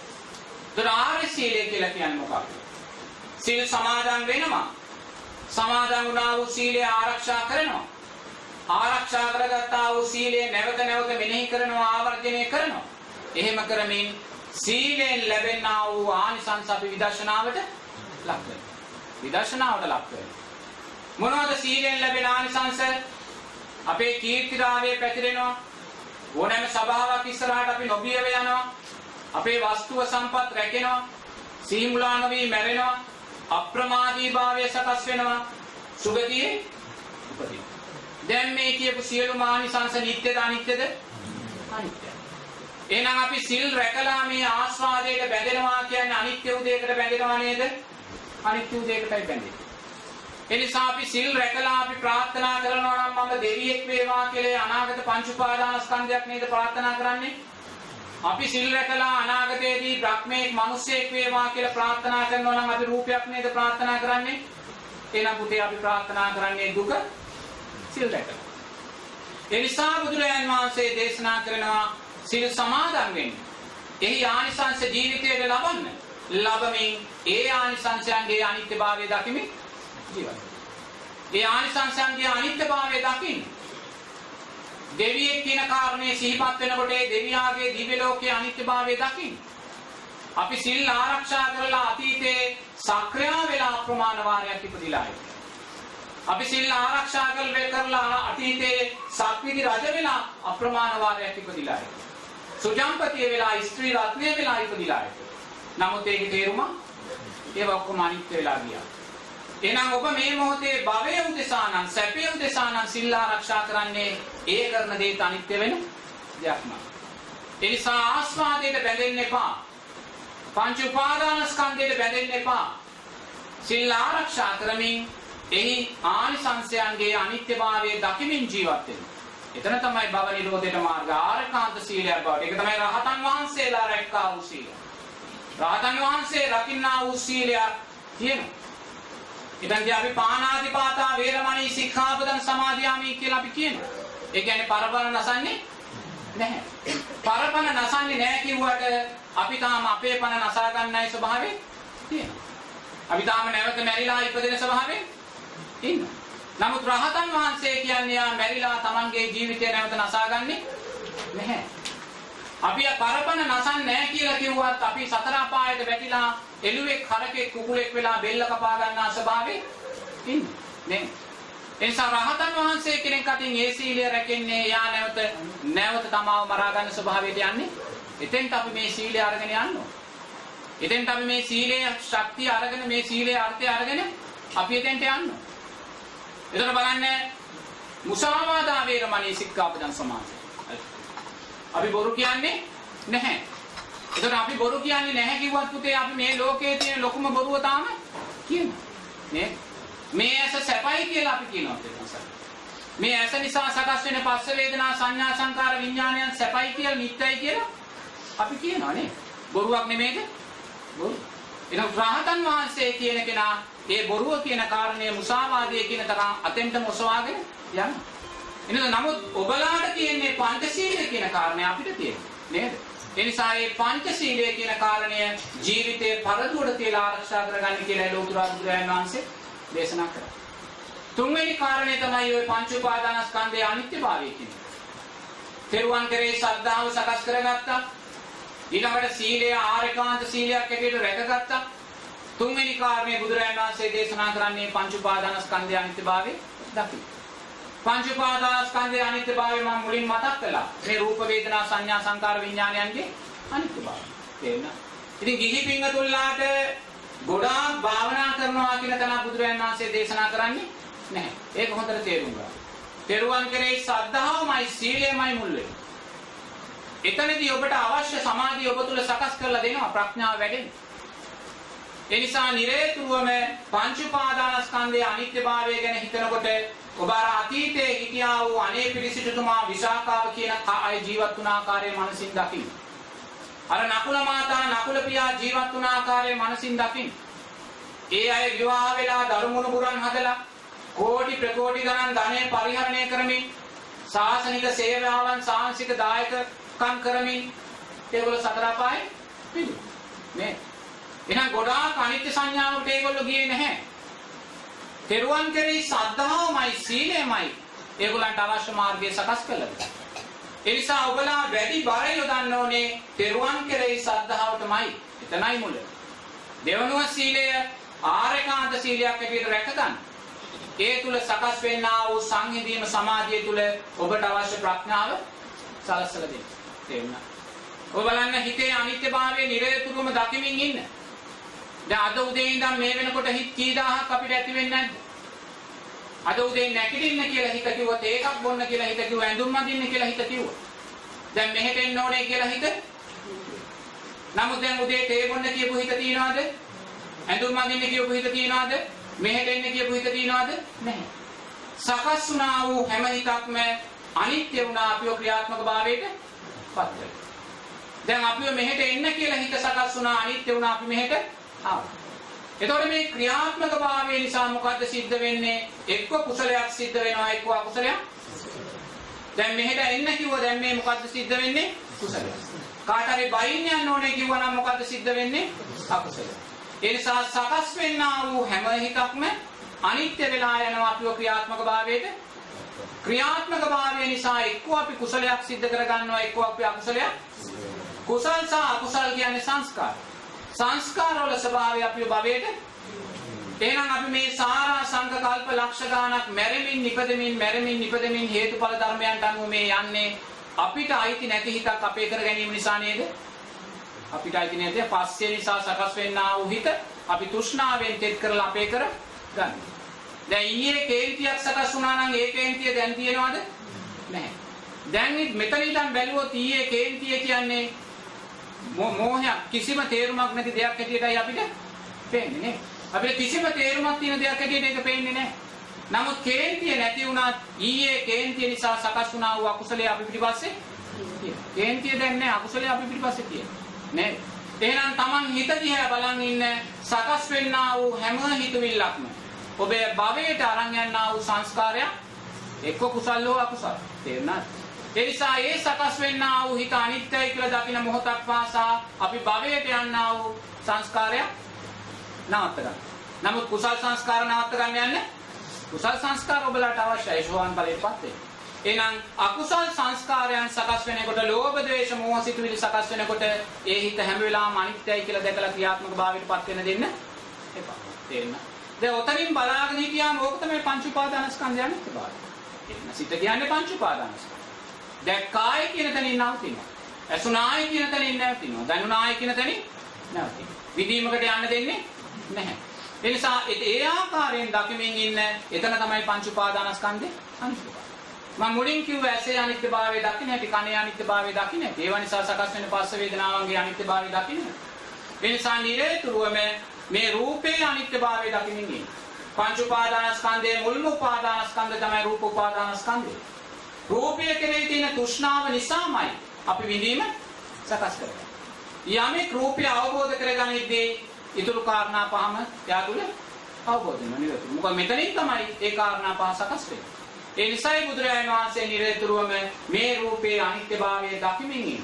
ඒතර ආර්ය සීලය කියලා කියන්නේ මොකක්ද? සීල් සමාදන් වෙනවා. සමාදන් වුණා වූ සීලය ආරක්ෂා කරනවා. ආරක්ෂා කරගත්තා වූ සීලය නැවත නැවත මෙනෙහි කරනවා ආවර්ජනය කරනවා. එහෙම කරමින් සීලෙන් ලැබෙනා වූ ආනිසංස අපි විදර්ශනාවට ලක් වෙනවා. විදර්ශනාවට ලක් වෙනවා. මොනවද සීලෙන් ලැබෙන ආනිසංස? අපේ කීර්තිරාවය පැතිරෙනවා. ඕනෑම සභාවක් ඉස්සරහට අපි නොබියව යනවා. අපේ වස්තුව සම්පත් රැකෙනවා. සීමුලා නොවි මැරෙනවා. අප්‍රමාදී භාවය සකස් වෙනවා. සුගතියේ උපදිනවා. දැන් මේ කියපු සියලු ආනිසංස නිට්ටයද අනිත්‍යද? අනිත්‍යයි. එහෙනම් අපි සිල් රැකලා මේ ආස්වාදයට බැඳෙනවා කියන්නේ අනිත්‍ය උදේකට බැඳෙනවා නේද? අනිත්‍ය උදේකටයි බැඳෙන්නේ. එනිසා අපි සිල් රැකලා අපි ප්‍රාර්ථනා කරනවා නම් මම දෙවියෙක් වේවා කියලා අනාගත පංච උපාදානස්කන්ධයක් නේද ප්‍රාර්ථනා කරන්නේ? අපි සිල් රැකලා අනාගතයේදී බ්‍රහ්මේක් මිනිසෙක් වේවා කියලා ප්‍රාර්ථනා කරනවා නම් අපි රූපයක් නේද ප්‍රාර්ථනා කරන්නේ? එහෙනම් පුතේ අපි ප්‍රාර්ථනා කරන්නේ දුක සිල් රැකලා. එනිසා බුදුරජාන් වහන්සේ දේශනා කරනවා සිල් සමාදන් වෙන්න. එහි ආනිසංස ජීවිතයට ලබන්න. ලබමින් ඒ ආනිසංසයන්ගේ අනිත්‍යභාවය දකිමින් ජීවත්. ඒ ආනිසංසයන්ගේ අනිත්‍යභාවය දකින්න. දෙවියෙක් කියන කාරණේ සිහිපත් වෙනකොට ඒ දෙවියාගේ දිව්‍ය ලෝකයේ අනිත්‍යභාවය දකින්න. අපි සිල් ආරක්ෂා කරලා අතීතේ සක්‍රියා වෙලා අප්‍රමාණ වාරයක් ඉපදිලා අපි සිල් ආරක්ෂා කරලා අතීතේ සක්විති රජ වෙලා අප්‍රමාණ වාරයක් ඉපදිලා සුජම්පතිය වෙලා ස්ත්‍රී රත්නය වෙලා ඉපදිලා නමුත් ඒකේ තේරුම ඒව ඔක්කොම අනිත්‍ය වෙලා ගියා. එහෙනම් ඔබ මේ මොහොතේ භවය උදෙසා නම් සැපය උදෙසා නම් සිල් ආරක්ෂා කරන්නේ ඒ කරන දේට අනිත්‍ය වෙන දෙයක්ම. ඒ නිසා ආස්වාදයට බැඳෙන්න එපා. පංච උපාදානස්කන්ධයට බැඳෙන්න එපා. සිල් ආරක්ෂා කරමින් එහි ආනිසංසයන්ගේ අනිත්‍යභාවය දකිමින් ජීවත් වෙන්න. එතන තමයි භව නිරෝධයට මාර්ග ආරකාන්ත සීලයක් බවට. ඒක තමයි රහතන් වහන්සේලා රැක්කා වූ සීලය. රහතන් වහන්සේ රකින්නා වූ සීලයක් තියෙනවා. ඉතින් අපි පානාතිපාතා වේරමණී සික්ඛාපදං සමාදියාමි කියලා අපි කියනවා. ඒ කියන්නේ පරපණ නසන්නේ නැහැ. පරපණ නසන්නේ නැහැ කිව්වට අපි තාම අපේ පණ නසා ගන්නයි ස්වභාවය තියෙනවා. අපි තාම නැවත මැරිලා ඉපදෙන ස්වභාවයෙන් ඉන්නවා. නමුත් රහතන් වහන්සේ කියන්නේ යා මැරිලා Tamanගේ ජීවිතය නැවත නසාගන්නේ නැහැ. අපි පරපණ නසන්නේ නැහැ කියලා කිව්වත් අපි සතර අපායට වැටිලා එළුවෙක් හරකෙක් කුකුලෙක් වෙලා බෙල්ල කපා ගන්නා ස්වභාවයේ ඉන්නේ. නේ? එනිසා රහතන් වහන්සේ කෙනෙක් අතින් ඒ සීලය රැකෙන්නේ යා නැවත නැවත තමාව මරා ගන්න ස්වභාවයට යන්නේ. එතෙන්ට අපි මේ සීලය අරගෙන යන්න ඕන. එතෙන්ට අපි මේ සීලයේ ශක්තිය අරගෙන මේ සීලයේ අර්ථය අරගෙන අපි එතෙන්ට යන්න ඕන. එතන බලන්න මුසාවාදා වේරමණී සික්ඛාපදං සමාධි. අපි බොරු කියන්නේ නැහැ. එතකොට අපි බොරු කියන්නේ නැහැ කිව්වත් පුතේ අපි මේ ලෝකයේ තියෙන ලොකුම බොරුව තාම කියනවා. නේ? මේ ඇස සැපයි කියලා අපි කියනවා මේ ඇස නිසා සකස් වෙන පස්ස වේදනා සංඥා සංකාර විඥානයන් සැපයි කියලා නිත්‍යයි කියලා අපි කියනවා නේ. බොරුවක් නෙමේද? බොරු. එහෙනම් රහතන් වහන්සේ කියන කෙනා ඒ බොරුව කියන කාරණය මුසාවාදයේ කියන තරම් අතෙන්ටම ඔසවාගෙන යනවා. එහෙනම් නමුත් ඔබලාට තියෙන්නේ පංචශීලය කියන කාරණය අපිට තියෙනවා. නේද? ඒ නිසා මේ පංචශීලය කියන කාරණය ජීවිතේ පරදුවට තියලා ආරක්ෂා කරගන්න කියලා ලෝතුරා බුදුරජාණන් වහන්සේ දේශනා කරා. තුන්වෙනි කාරණේ තමයි ওই පංච උපාදානස්කන්ධයේ අනිත්‍යභාවය කියන්නේ. තෙරුවන් කෙරේ ශ්‍රද්ධාව සකස් කරගත්තා. ඊළඟට සීලය ආරේකාන්ත සීලයක් හැටියට රැකගත්තා. තුන්වෙනි කාරණේ බුදුරජාණන් වහන්සේ දේශනා කරන්නේ පංච උපාදානස්කන්ධයේ අනිත්‍යභාවය දකින්න. පංච උපාදානස්කන්ධයේ අනිත්‍යභාවය මම මුලින් මතක් කළා. මේ රූප වේදනා සංඥා සංකාර විඥානයන්ගේ අනිත්‍යභාවය. තේරෙනවද? ඉතින් ගිහි පින්වතුන්ලාට ගොඩාක් භාවනා කරනවා කියන තැන බුදුරජාණන් වහන්සේ දේශනා කරන්නේ නැහැ. ඒක හොඳට තේරුම් ගන්න. තෙරුවන් කෙරෙහි ශ්‍රද්ධාවමයි සීලයමයි මුල් වෙන්නේ. එතනදී ඔබට අවශ්‍ය සමාධිය ඔබ තුල සකස් කරලා දෙනවා ප්‍රඥාව වැඩෙන්න. ඒ නිසා නිරේතුරුවම පංච උපාදානස්කන්ධයේ අනිත්‍යභාවය ගැන හිතනකොට ඔබ අර අතීතයේ හිටියා වූ අනේ පිළිසිටුතුමා විසාකාව කියන අය ජීවත් වුණ ආකාරය මනසින් දකින්න. අර නකුල මාතා නකුල පියා ජීවත් වුණ ආකාරය මනසින් දකින්න. ඒ අය විවාහ වෙලා දරුමුණු පුරන් හදලා කෝටි ප්‍රකෝටි ගණන් ධනය පරිහරණය කරමින් සාසනික සේවාවන් සාංශික දායකකම් කරමින් ඒගොල්ලෝ සතර අපායේ පිළිගන්න. නේ. එහෙනම් ගොඩාක් අනිත්‍ය සංඥාවට ඒගොල්ලෝ ගියේ නැහැ. තෙරුවන් කෙරෙහි ශ්‍රද්ධාවමයි සීලයමයි ඒගොල්ලන්ට අවශ්‍ය මාර්ගය සකස් කළා. ඒ නිසා ඔබලා වැඩි බර යොදන්න ඕනේ තෙරුවන් කෙරෙහි ශ්‍රද්ධාවටමයි. එතනයි මුල. දෙවනුව සීලය ආරේකාන්ත සීලයක් හැටියට රැකගන්න. ඒ තුල සකස් වෙන්නා වූ සංහිඳීම සමාධිය තුල ඔබට අවශ්‍ය ප්‍රඥාව සලස්සලා දෙන්න. තේරුණා? ඔබ බලන්න හිතේ අනිත්‍යභාවය නිරතුරුවම දකිමින් ඉන්න. දැන් අද උදේ ඉඳන් මේ වෙනකොට හිත කී දහහක් අපිට ඇති වෙන්නේ නැද්ද? අද උදේ නැගිටින්න කියලා හිත කිව්වොත් ඒකක් බොන්න කියලා හිත කිව්ව ඇඳුම් අඳින්න කියලා හිත කිව්වා. දැන් මෙහෙට එන්න ඕනේ කියලා හිත. නමුත් දැන් උදේ තේ බොන්න කියපු හිත තියනවාද? ඇඳුම් අඳින්න කියපු හිත තියනවාද? මෙහෙට එන්න කියපු හිත තියනවාද? නැහැ. සකස් වුණා වූ හැම හිතක්ම අනිත්‍ය වුණා අපිව ක්‍රියාත්මක භාවයට පත් වෙනවා. දැන් අපිව මෙහෙට එන්න කියලා හිත සකස් වුණා අනිත්‍ය වුණා අපි මෙහෙට ආවා. එතකොට මේ ක්‍රියාත්මක භාවය නිසා මොකද්ද සිද්ධ වෙන්නේ? එක්ක කුසලයක් සිද්ධ වෙනවා එක්ක අකුසලයක්. දැන් මෙහෙට එන්න කිව්වා දැන් මේ මොකද්ද සිද්ධ වෙන්නේ? කුසලයක්. කාට හරි බයින් යන්න ඕනේ කිව්වා නම් මොකද්ද සිද්ධ වෙන්නේ? අකුසලයක්. ඒ නිසා සකස් වෙන්නා වූ හැම එකක්ම අනිත්‍ය වෙලා යනවා අපිව ක්‍රියාත්මක භාවයට. ක්‍රියාත්මක භාවය නිසා එක්ක අපි කුසලයක් සිද්ධ කරගන්නවා එක්ක අපි අකුසලයක්. කුසල් සහ අකුසල් කියන්නේ සංස්කාර. සංස්කාරවල ස්වභාවය අපිව භවයට එහෙනම් අපි මේ සාරා සංඝ කල්ප ලක්ෂ ගාණක් මැරෙමින් නිපදෙමින් මැරෙමින් නිපදෙමින් හේතුඵල ධර්මයන්ට අනුව මේ යන්නේ අපිට අයිති නැති හිතක් අපේ කර ගැනීම නිසා නේද? අපිට අයිති නැති පස්සේ නිසා සකස් වෙන්නා වූ හිත අපි තෘෂ්ණාවෙන් තෙත් කරලා අපේ කර ගන්න. දැන් ඊයේ කේන්තියක් සකස් වුණා නම් ඒ කේන්තිය දැන් තියෙනවද? නැහැ. දැන් මෙතන ඉඳන් බැලුවොත් ඊයේ කේන්තිය කියන්නේ මෝහයක් කිසිම තේරුමක් නැති දෙයක් හැටියටයි අපිට පේන්නේ නේ. අපිට කිසිම තේරුමක් තියෙන දෙයක් හැටියට ඒක පේන්නේ නැහැ. නමුත් කේන්තිය නැති වුණත් ඊයේ කේන්තිය නිසා සකස් වුණා වූ අකුසලයේ අපි පිටිපස්සේ කේන්තිය දැන් නැහැ අකුසලයේ අපි පිටිපස්සේ තියෙනවා. නේ? එහෙනම් Taman හිත දිහා බලන් ඉන්න සකස් වෙන්නා වූ හැම හිතවිල්ලක්ම ඔබේ භවයට අරන් යනා වූ සංස්කාරයක් එක්ක කුසල් හෝ අකුසල්. තේරුණාද? ඒ නිසා ඒ සකස් වෙන්නා වූ හිත අනිත්‍යයි කියලා දකින මොහොතක් පාසා අපි භවයට යන්නා වූ සංස්කාරය නවත්ත ගන්න. නමුත් කුසල් සංස්කාර නවත්ත ගන්න යන්නේ කුසල් සංස්කාර ඔබලාට අවශ්‍යයි සෝවාන් ඵලයටපත් වෙන්න. එහෙනම් අකුසල් සංස්කාරයන් සකස් වෙනකොට ලෝභ ද්වේෂ මෝහ සිතුවිලි සකස් වෙනකොට ඒ හිත හැම වෙලාවම අනිත්‍යයි කියලා දැකලා ක්‍රියාත්මක භාවයටපත් වෙන්න දෙන්න එපා. තේරෙනවද? දැන් ඔතනින් බලාගෙන හිටියාම ඕක තමයි පංච උපාදානස්කන්ධයන් ස්වභාවය. එන්න සිත කියන්නේ පංච උපාදානස්කන්ධ. දැක්කායි කියන තැනින් නවතිනවා. ඇසුනායි කියන තැනින් නැවතිනවා. දැනුනායි කියන තැනින් නැවතිනවා. විදීමකට යන්න දෙන්නේ නැහැ. ඒ නිසා ඒ ආකාරයෙන් දකිමින් ඉන්න එතන තමයි පංච උපාදානස්කන්ධේ අනිත්‍යභාවය. මම මුලින් කිව්ව ඇසේ අනිත්‍යභාවය දකින්න හැටි කනේ අනිත්‍යභාවය දකින්න හැටි ඒව නිසා සකස් වෙන පස්ස වේදනාවන්ගේ අනිත්‍යභාවය දකින්න. ඒ නිසා නිරේතුරුවම මේ රූපේ අනිත්‍යභාවය දකිමින් ඉන්න. පංච උපාදානස්කන්ධයේ මුල්ම උපාදානස්කන්ධ තමයි රූප උපාදානස්කන්ධය. රූපය කෙරෙහි තියෙන තෘෂ්ණාව නිසාමයි අපි විඳීම සකස් කරන්නේ. යමෙක් රූපය අවබෝධ කරගනිද්දී ඊතුරු කාරණා පහම එයා තුළ අවබෝධ වෙනවා නේද? මොකද මෙතනින් තමයි ඒ කාරණා පහ සකස් වෙන්නේ. ඒ නිසායි බුදුරජාණන් වහන්සේ නිරතුරුවම මේ රූපේ අනිත්‍යභාවය දකිමින් ඉන්නේ.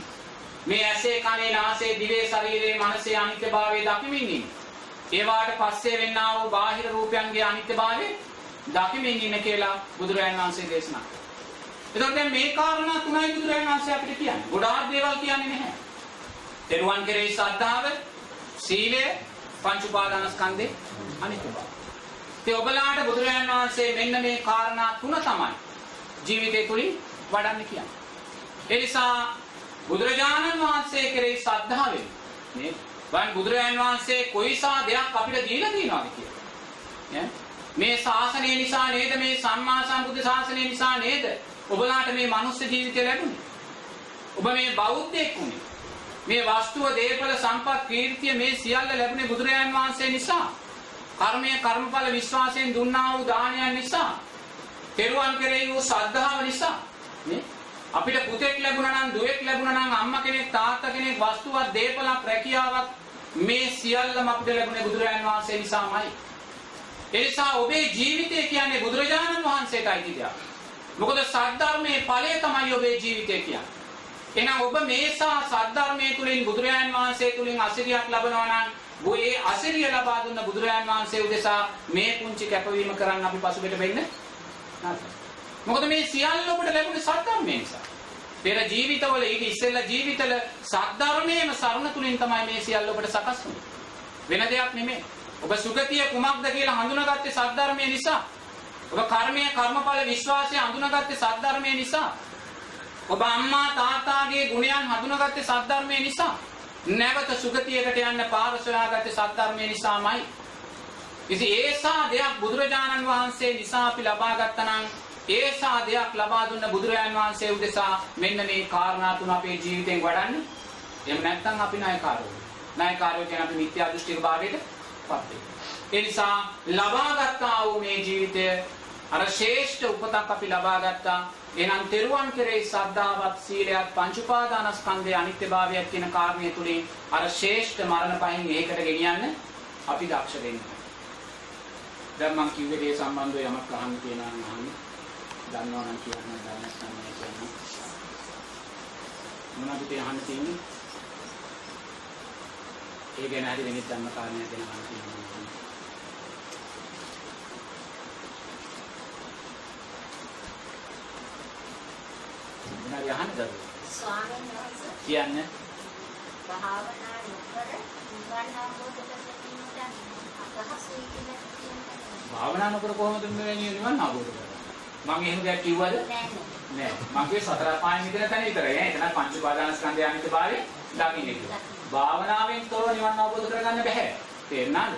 මේ ඇසේ කනේ නාසයේ දිවේ ශරීරයේ මනසේ අනිත්‍යභාවය දකිමින් ඉන්නේ. ඒවාට පස්සේ වෙන්නා වූ බාහිර රූපයන්ගේ අනිත්‍යභාවය දකිමින් ඉන්න කියලා බුදුරජාණන් වහන්සේ දේශනා කළා. එතකොට දැන් මේ කාරණා තුනයි බුදුරජාණන් වහන්සේ අපිට කියන්නේ. ගොඩාක් දේවල් කියන්නේ නැහැ. තෙරුවන් කෙරෙහි ශ්‍රද්ධාව, සීලය, පංච උපාදානස්කන්ධේ අනිත්‍ය බව. ඒ ඔබලාට බුදුරජාණන් වහන්සේ මෙන්න මේ කාරණා තුන තමයි ජීවිතය තුලින් වඩන්න කියන්නේ. ඒ නිසා බුදුරජාණන් වහන්සේ කෙරෙහි ශ්‍රද්ධාවෙන් මේ වන් බුදුරජාණන් වහන්සේ කොයිසා දෙයක් අපිට දීලා තියෙනවද කියලා. මේ ශාසනය නිසා නේද මේ සම්මා සම්බුද්ධ ශාසනය නිසා නේද ඔබලාට මේ මනුස්ස ජීවිතය ලැබුණේ. ඔබ මේ බෞද්ධයෙක් වුණේ. මේ වස්තුව දේපල සම්පත් කීර්තිය මේ සියල්ල ලැබුණේ බුදුරජාන් වහන්සේ නිසා. කර්මය කර්මඵල විශ්වාසයෙන් දුන්නා වූ දානයන් නිසා. තෙරුවන් කෙරෙහි වූ ශ්‍රද්ධාව නිසා. නේ? අපිට පුතෙක් ලැබුණා නම් දුවෙක් ලැබුණා නම් අම්මා කෙනෙක් තාත්තා කෙනෙක් වස්තුවක් දේපලක් රැකියාවක් මේ සියල්ලම අපිට ලැබුණේ බුදුරජාන් වහන්සේ නිසාමයි. ඒ නිසා ඔබේ ජීවිතය කියන්නේ බුදුරජාණන් වහන්සේටයි දෙයක්. මොකද සද්ධර්මයේ ඵලය තමයි ඔබේ ජීවිතය කියන්නේ. එහෙනම් ඔබ මේසා සද්ධර්මයේ තුලින් බුදුරජාන් වහන්සේ තුලින් අසිරියක් ලබනවා නම් ඔය අසිරිය ලබා දුන්න බුදුරජාන් වහන්සේ උදෙසා මේ පුංචි කැපවීම කරන්න අපි පසුබිට වෙන්න නැත්නම් මොකද මේ සියල්ල ඔබට ලැබුණේ සද්ධර්මයෙන් නිසා. පෙර ජීවිතවල ඊට ඉස්සෙල්ලා ජීවිතවල සද්ධර්මයේම සරණ තුලින් තමයි මේ සියල්ල ඔබට සකස් වුනේ. වෙන දෙයක් නෙමෙයි. ඔබ සුගතිය කුමක්ද කියලා හඳුනාගත්තේ සද්ධර්මයේ නිසා. ඔබ කර්මය කර්මඵල විශ්වාසය හඳුනාගත්තේ සද්ධර්මයේ නිසා. ඔබ අම්මා තාත්තාගේ ගුණයන් හඳුනාගත්තේ සද්ධර්මයේ නිසා. නැවත සුගතියකට යන්න පාර සොයාගත්තේ සද්ධර්මයේ නිසාමයි. ඉතින් ඒසා දෙයක් බුදුරජාණන් වහන්සේ නිසා අපි ලබා ගත්තා නම් ඒසා දෙයක් ලබා දුන්න බුදුරජාන් වහන්සේ උදෙසා මෙන්න මේ කාරණා තුන අපේ ජීවිතෙන් වඩන්නේ. එහෙම නැත්නම් අපි ණයකාරයෝ. ණයකාරයෝ කියන අපි මිත්‍යා දෘෂ්ටික භාවයට පත් වෙනවා. ඒ නිසා ලබා ගත්තා වූ මේ ජීවිතය අර ශ්‍රේෂ්ඨ උපතක් අපි ලබා ගත්තා. එහෙනම් තෙරුවන් කෙරෙහි සද්ධාවත් සීලයත් පංච උපාදානස්කන්ධයේ අනිත්‍යභාවයත් කියන කාරණේ තුලින් අර ශ්‍රේෂ්ඨ මරණ පහින් ඒකට ගෙනියන්න අපි දක්ෂ වෙන්න. දැන් මම කිව්වේ ඒ සම්බන්ධව යමක් අහන්න තියෙනවා නම් අහන්න. දන්නවා නම් කියන්න දන්නේ නැත්නම් මේ කියන්න. මොනවද તે අහන්න තියෙන්නේ? ඒ ගැන හරි වෙනිත් ධර්ම කාරණයක් ගැන අහන්න තියෙනවා. මොනවද අහන්නද? ස්වාමීන් වහන්සේ කියන්න. භාවනා නොකර නිවන් අවබෝධ කරගන්නට අපහසුයි කියලා කියනවා. භාවනා නොකර කොහොමද මේ නිවන් අවබෝධ කරගන්නේ? මම එහෙම දෙයක් කිව්වද? නෑ. මම කිව්වේ සතර පායන් මිදෙන තැන විතරයි. එතන පංච උපාදානස්කන්ධය අනිත්‍යභාවය දකින්න කියලා. භාවනාවෙන් තොරව නිවන් අවබෝධ කරගන්න බෑ. තේරුණාද?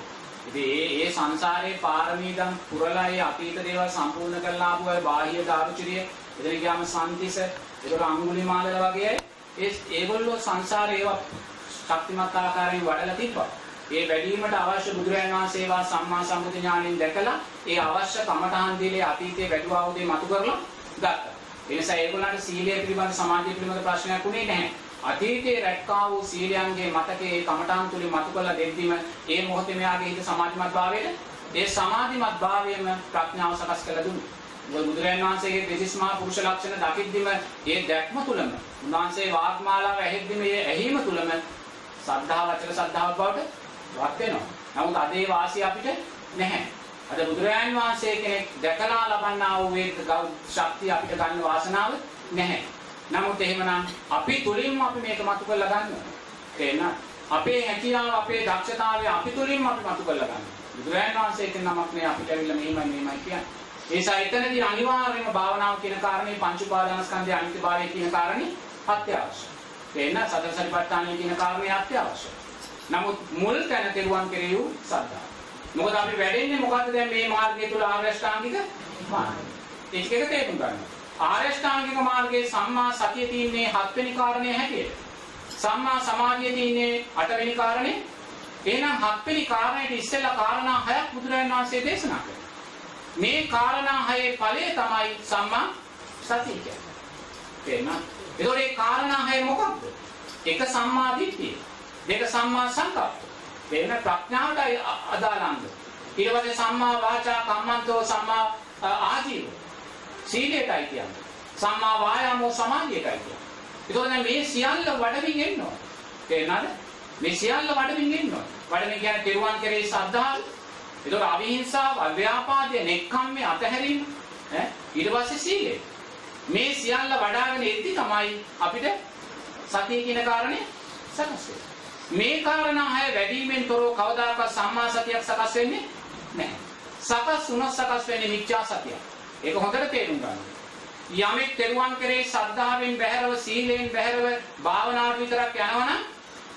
ඉතින් ඒ ඒ සංසාරේ පාරමී දම් පුරලා ඒ අතීත දේවල් සම්පූර්ණ කරලා ආපු අය බාහ්‍ය දාරුචිරිය එතන ගියාම සම්තිස ඒකට අඟුලිමාලල වගේ අය ඒ ඒගොල්ලෝ සංසාරේ ඒවා ශක්තිමත් ආකාරයෙන් වඩලා තිබ්බා. ඒ වැඩිවීමට අවශ්‍ය බුදුරජාණන් වහන්සේවා සම්මා සම්බුද්ධ ඥාණයෙන් දැකලා ඒ අවශ්‍ය කමඨහන් දීලේ අතීතයේ වැඩිව ආවුදේ මතු කරලා ගත්තා. ඒ නිසා ඒගොල්ලන්ට සීලය පිළිබඳ සමාධිය පිළිබඳ ප්‍රශ්නයක් උනේ නැහැ. අතීතයේ රැක්කා වූ සීලයන්ගේ මතකයේ කමඨාන් තුලින් මතු කරලා දෙද්දිම ඒ මොහොතේ මෙයාගේ හිත සමාධිමත් භාවයට ඒ සමාධිමත් භාවයම ප්‍රඥාව සකස් කරලා දුන්නා. මොකද බුදුරජාණන් වහන්සේගේ දෙසිස් මහා පුරුෂ ලක්ෂණ දකිද්දිම ඒ දැක්ම තුලම උන්වහන්සේ වාග්මාලාව ඇහෙද්දිම ඒ ඇහිම තුලම සද්ධා වචන සද්ධාව බවට වත් වෙනවා. නමුත් අද ඒ වාසිය අපිට නැහැ. අද බුදුරජාණන් වහන්සේ කෙනෙක් දැකලා ලබන්නා වූ ඒ ශක්තිය අපිට ගන්න වාසනාව නැහැ. නමුත් එහෙමනම් අපි තුලින්ම අපි මේක මතු කරලා ගන්නවා. තේරෙනවද? අපේ හැකියාව අපේ දක්ෂතාවය අපි තුලින්ම අපි මතු කරලා ගන්නවා. බුදුරජාණන් වහන්සේ කියන නමක් නේ අපිට ඇවිල්ලා මෙහෙමයි මෙහෙමයි කියන්නේ. ඒ නිසා එතනදී අනිවාර්යයෙන්ම භාවනාව කියන කාරණේ පංච උපාදානස්කන්ධය අනිත්‍යභාවය කියන කාරණේ අත්‍යවශ්‍යයි. තේන්න සතර සතිපට්ඨානය කියන කාරණේ අත්‍යවශ්‍යයි. නමුත් මුල් තැන කෙරුවන් කෙරෙහි වූ සද්ධා. මොකද අපි වැඩෙන්නේ මොකද්ද දැන් මේ මාර්ගය තුල ආර්ය අෂ්ටාංගික මාර්ගය. ඒක එක තේරුම් ගන්න. ආර්ය අෂ්ටාංගික මාර්ගයේ සම්මා සතිය තින්නේ හත්වෙනි කාරණේ හැටියට. සම්මා සමාධිය තින්නේ අටවෙනි කාරණේ. එහෙනම් හත්වෙනි කාරණේට ඉස්සෙල්ලා කාරණා හයක් බුදුරජාණන් වහන්සේ දේශනා කළා. මේ කාරණා හයේ ඵලය තමයි සම්මා සතිය කියන්නේ. තේරෙනවද? ඒතකොට මේ කාරණා හය මොකක්ද? එක සම්මා දිට්ඨිය. දෙක සම්මා සංකප්ප. වෙන ප්‍රඥාවටයි අදාළංග. ඊට පස්සේ සම්මා වාචා කම්මන්තෝ සම්මා ආජීව. සීලයටයි කියන්නේ. සම්මා වායාමෝ සමාධියටයි කියන්නේ. ඒතකොට දැන් මේ සියල්ල වඩමින් එන්න ඕන. තේරෙනවද? මේ සියල්ල වඩමින් එන්න ඕන. වඩමින් කියන්නේ පිරුවන් කෙරේ ශ්‍රද්ධාව, ඒතකොට අවිහිංසාව, අව්‍යාපාදය, නෙක්ඛම්මේ අතහැරීම ඈ ඊට පස්සේ සීලය. මේ සියල්ල වඩාගෙන ඉද්දි තමයි අපිට සතිය කියන කාරණය සකස් වෙන්නේ. මේ කාරණා හය වැඩිමෙන් තොරව කවදාකවත් සම්මා සතියක් සකස් වෙන්නේ නැහැ. සකස් වුණොත් සකස් වෙන්නේ මිච්ඡා සතියක්. ඒක හොඳට තේරුම් ගන්න. යමෙක් තෙරුවන් කෙරේ ශ්‍රද්ධාවෙන් බැහැරව සීලයෙන් බැහැරව භාවනාවට විතරක් යනවනම්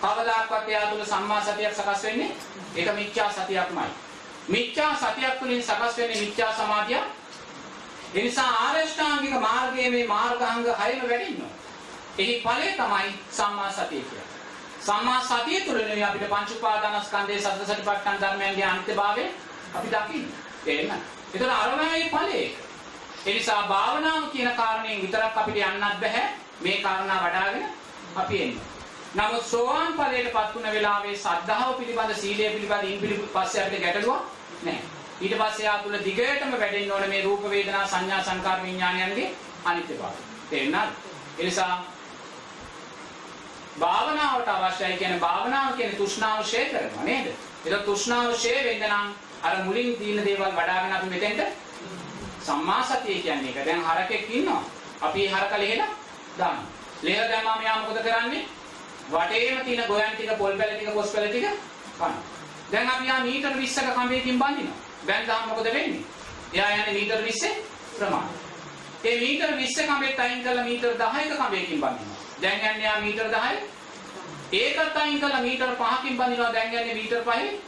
කවදාකවත් එයා තුළ සම්මා සතියක් සකස් වෙන්නේ ඒක මිච්ඡා සතියක්මයි. මිච්ඡා සතියක් තුළින් සකස් වෙන්නේ මිච්ඡා සමාධිය. ඒ නිසා ආරෂ්ඨාංගික මාර්ගයේ මේ මාර්ගාංග හයම වැඩින්නවා. එහි ඵලය තමයි සම්මා සතිය කියන්නේ. සම්මා සතිය තුළින් අපිට පංච උපාදානස්කන්ධයේ සතර සතිපට්ඨාන ධර්මයන්ගේ අනිත්‍යභාවය අපි දකින්න. තේරෙනවද? ඒතර අරමයි ඵලයේ. ඒ නිසා භාවනාව කියන කාරණයෙන් විතරක් අපිට යන්නත් බෑ. මේ කාරණා වඩ아가ගෙන අපි එන්න. නමුත් සෝවාන් ඵලයටපත් වුණ වෙලාවේ සද්ධාව පිළිබඳ සීලය පිළිබඳ ඉන් පිළිබඳ පස්සේ අපිට ගැටලුවක් නැහැ. ඊට පස්සේ ආ තුල දිගටම වැඩෙන්න ඕනේ මේ රූප වේදනා සංඥා සංකාර විඥානයන්ගේ අනිත්‍යභාවය. තේරුණාද? ඒ නිසා භාවනාවට අවශ්‍යයි කියන්නේ භාවනාව කියන්නේ තෘෂ්ණාව ෂේ කරනවා නේද? ඒක තෘෂ්ණාව ෂේ වෙන්න නම් අර මුලින් තියෙන දේවල් වඩ아가න අපි මෙතෙන්ට සම්මා සතිය කියන්නේ ඒක. දැන් හරකෙක් ඉන්නවා. අපි හරක ලෙහෙලා දානවා. ලෙහෙලා දැම්මම මෙයා මොකද කරන්නේ? වටේම තියෙන ගොයන් ටික, පොල් පැල ටික, පොස් පැල ටික කනවා. දැන් අපි යා මීටර 20ක කඹයකින් බඳිනවා. බැන්දාම මොකද වෙන්නේ? එයා යන්නේ මීටර 20 ප්‍රමාණය. ඒ මීටර 20 කඹෙත් අයින් කරලා මීටර 10ක කඹයකින් බඳිනවා. දැන් යන්නේ යා මීටර 10. ඒකත් අයින් කරලා මීටර 5කින් බඳිනවා. දැන් යන්නේ මීටර 5.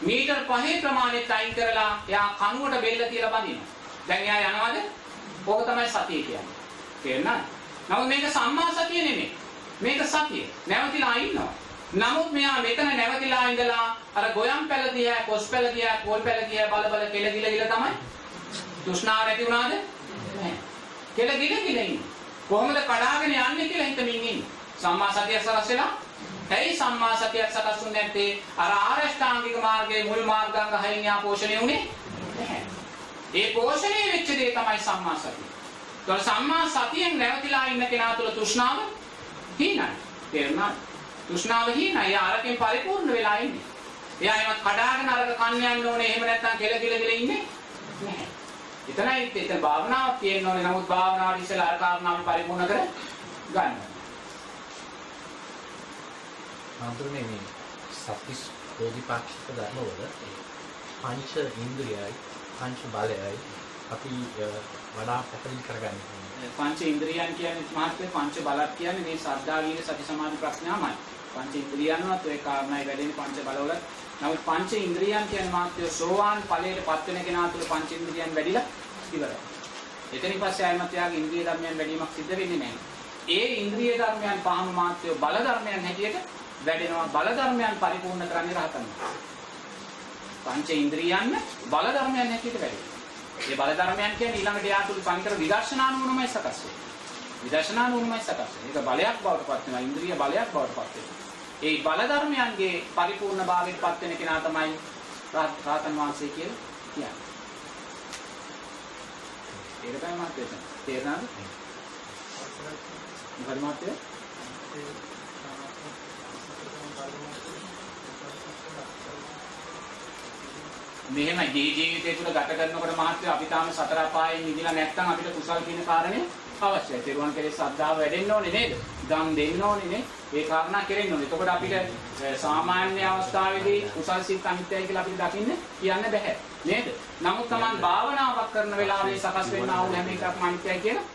මීටර 5 ප්‍රමාණෙත් අයින් කරලා එයා කණුවට බෙල්ල තියලා බඳිනවා. දැන් එයා යනවාද? ඕක තමයි සතිය කියන්නේ. තේරුණාද? නමුත් මේක සම්මා සතිය නෙමෙයි. මේක සතිය. නැවතිලා ඉන්නවා. නමුත් මෙයා මෙතන නැවතිලා ඉඳලා අර ගොයම් පැල දිහා, කොස් පැල දිහා, පොල් පැල දිහා බල බල කෙල ගිල ගිල තමයි. තෘෂ්ණාව නැති වුණාද? නැහැ. කෙල ගිල ගිල ඉන්නේ. කොහොමද කඩාගෙන යන්නේ කියලා හිතමින් ඉන්නේ. සම්මා සතිය සකස් වෙලා ඇයි සම්මා සතියක් සකස් වුනේ නැත්තේ? අර ආරෂ්ඨාංගික මාර්ගයේ මුල් මාර්ගාංග හයින් යා පෝෂණය වුනේ නැහැ. ඒ පෝෂණය වෙච්ච දේ තමයි සම්මා සතිය. ඒතකොට සම්මා සතියෙන් නැවතිලා ඉන්න කෙනා තුළ තෘෂ්ණාව හීනයි. තේරුණාද? තෘෂ්ණාව හීනයි. එයා අරකින් පරිපූර්ණ වෙලා ඉන්නේ. එයා එමත් කඩාගෙන අරක කන්න යන්න ඕනේ. එහෙම නැත්නම් කෙල කෙල කෙල ඉන්නේ නැහැ. එතනයි එතන භාවනාවක් තියෙන්න ඕනේ. නමුත් භාවනාවට ඉස්සෙල්ලා අර කාරණාව පරිපූර්ණ කර ගන්න. හඳුනේ මේ සත්‍විස් බෝධිපාක්ෂික ධර්මවල පංච ඉන්ද්‍රියයි පංච බලයයි අපි වඩා පැහැදිලි කරගන්න ඕනේ. පංච ඉන්ද්‍රියන් කියන්නේ මහත්මේ පංච බලක් කියන්නේ මේ සද්ධා වීර්ය සති සමාධි ප්‍රඥාමයි. පංච ඉන්ද්‍රියන්වත් ඔය කාරණායි වැඩෙන්නේ පංච බලවල. නමුත් පංච ඉන්ද්‍රියන් කියන්නේ මහත්මේ සෝවාන් ඵලයට පත් වෙන කෙනා තුළ පංච ඉන්ද්‍රියන් වැඩිලා ඉවරයි. එතනින් පස්සේ ආයමත් යාගේ ඉන්ද්‍රිය ධර්මයන් වැඩිවීමක් සිද්ධ වෙන්නේ නැහැ. ඒ ඉන්ද්‍රිය ධර්මයන් පහම මාත්‍යෝ බල ධර්මයන් හැටියට වැඩෙනවා. බල ධර්මයන් පරිපූර්ණ කරන්නේ රහතන් වහන්සේ. පංච ඉන්ද්‍රියන් බල ධර්මයන් හැටියට වැඩෙනවා. මේ බල ධර්මයන් කියන්නේ ඊළඟට යා තුල පංකර විදර්ශනා නුවණමයි සකස් වෙන්නේ. විදර්ශනා නුවණමයි සකස් වෙන්නේ. ඒක බලයක් බවට පත් වෙනවා. ඉන්ද්‍රිය බලයක් බවට පත් වෙනවා. ඒ බල ධර්මයන්ගේ පරිපූර්ණ භාවයට පත් වෙන කෙනා තමයි රාතන් වහන්සේ කියලා කියන්නේ. ඒක තමයි මාත්‍ය තේරෙනවද? මොකද මෙහෙම ජී ජීවිතය තුළ ගත කරනකොට මහත්ය අපි තාම සතර අපායෙන් මිදිලා නැත්නම් අපිට කුසල් කියන කාරණේ අවශ්‍යයි. තෙරුවන් කෙරේ ශ්‍රද්ධාව වැඩෙන්න ඕනේ නේද? දම් දෙන්න ඕනේ නේ. ඒ කාරණා කෙරෙන්න ඕනේ. එතකොට අපිට සාමාන්‍ය අවස්ථාවේදී කුසල් සිත් අනිත්‍යයි කියලා අපිට දකින්න කියන්න බෑ. නේද? නමුත් Taman භාවනාවක් කරන වෙලාවේ සකස් වෙනා වූ හැම එකක්ම අනිත්‍යයි කියලා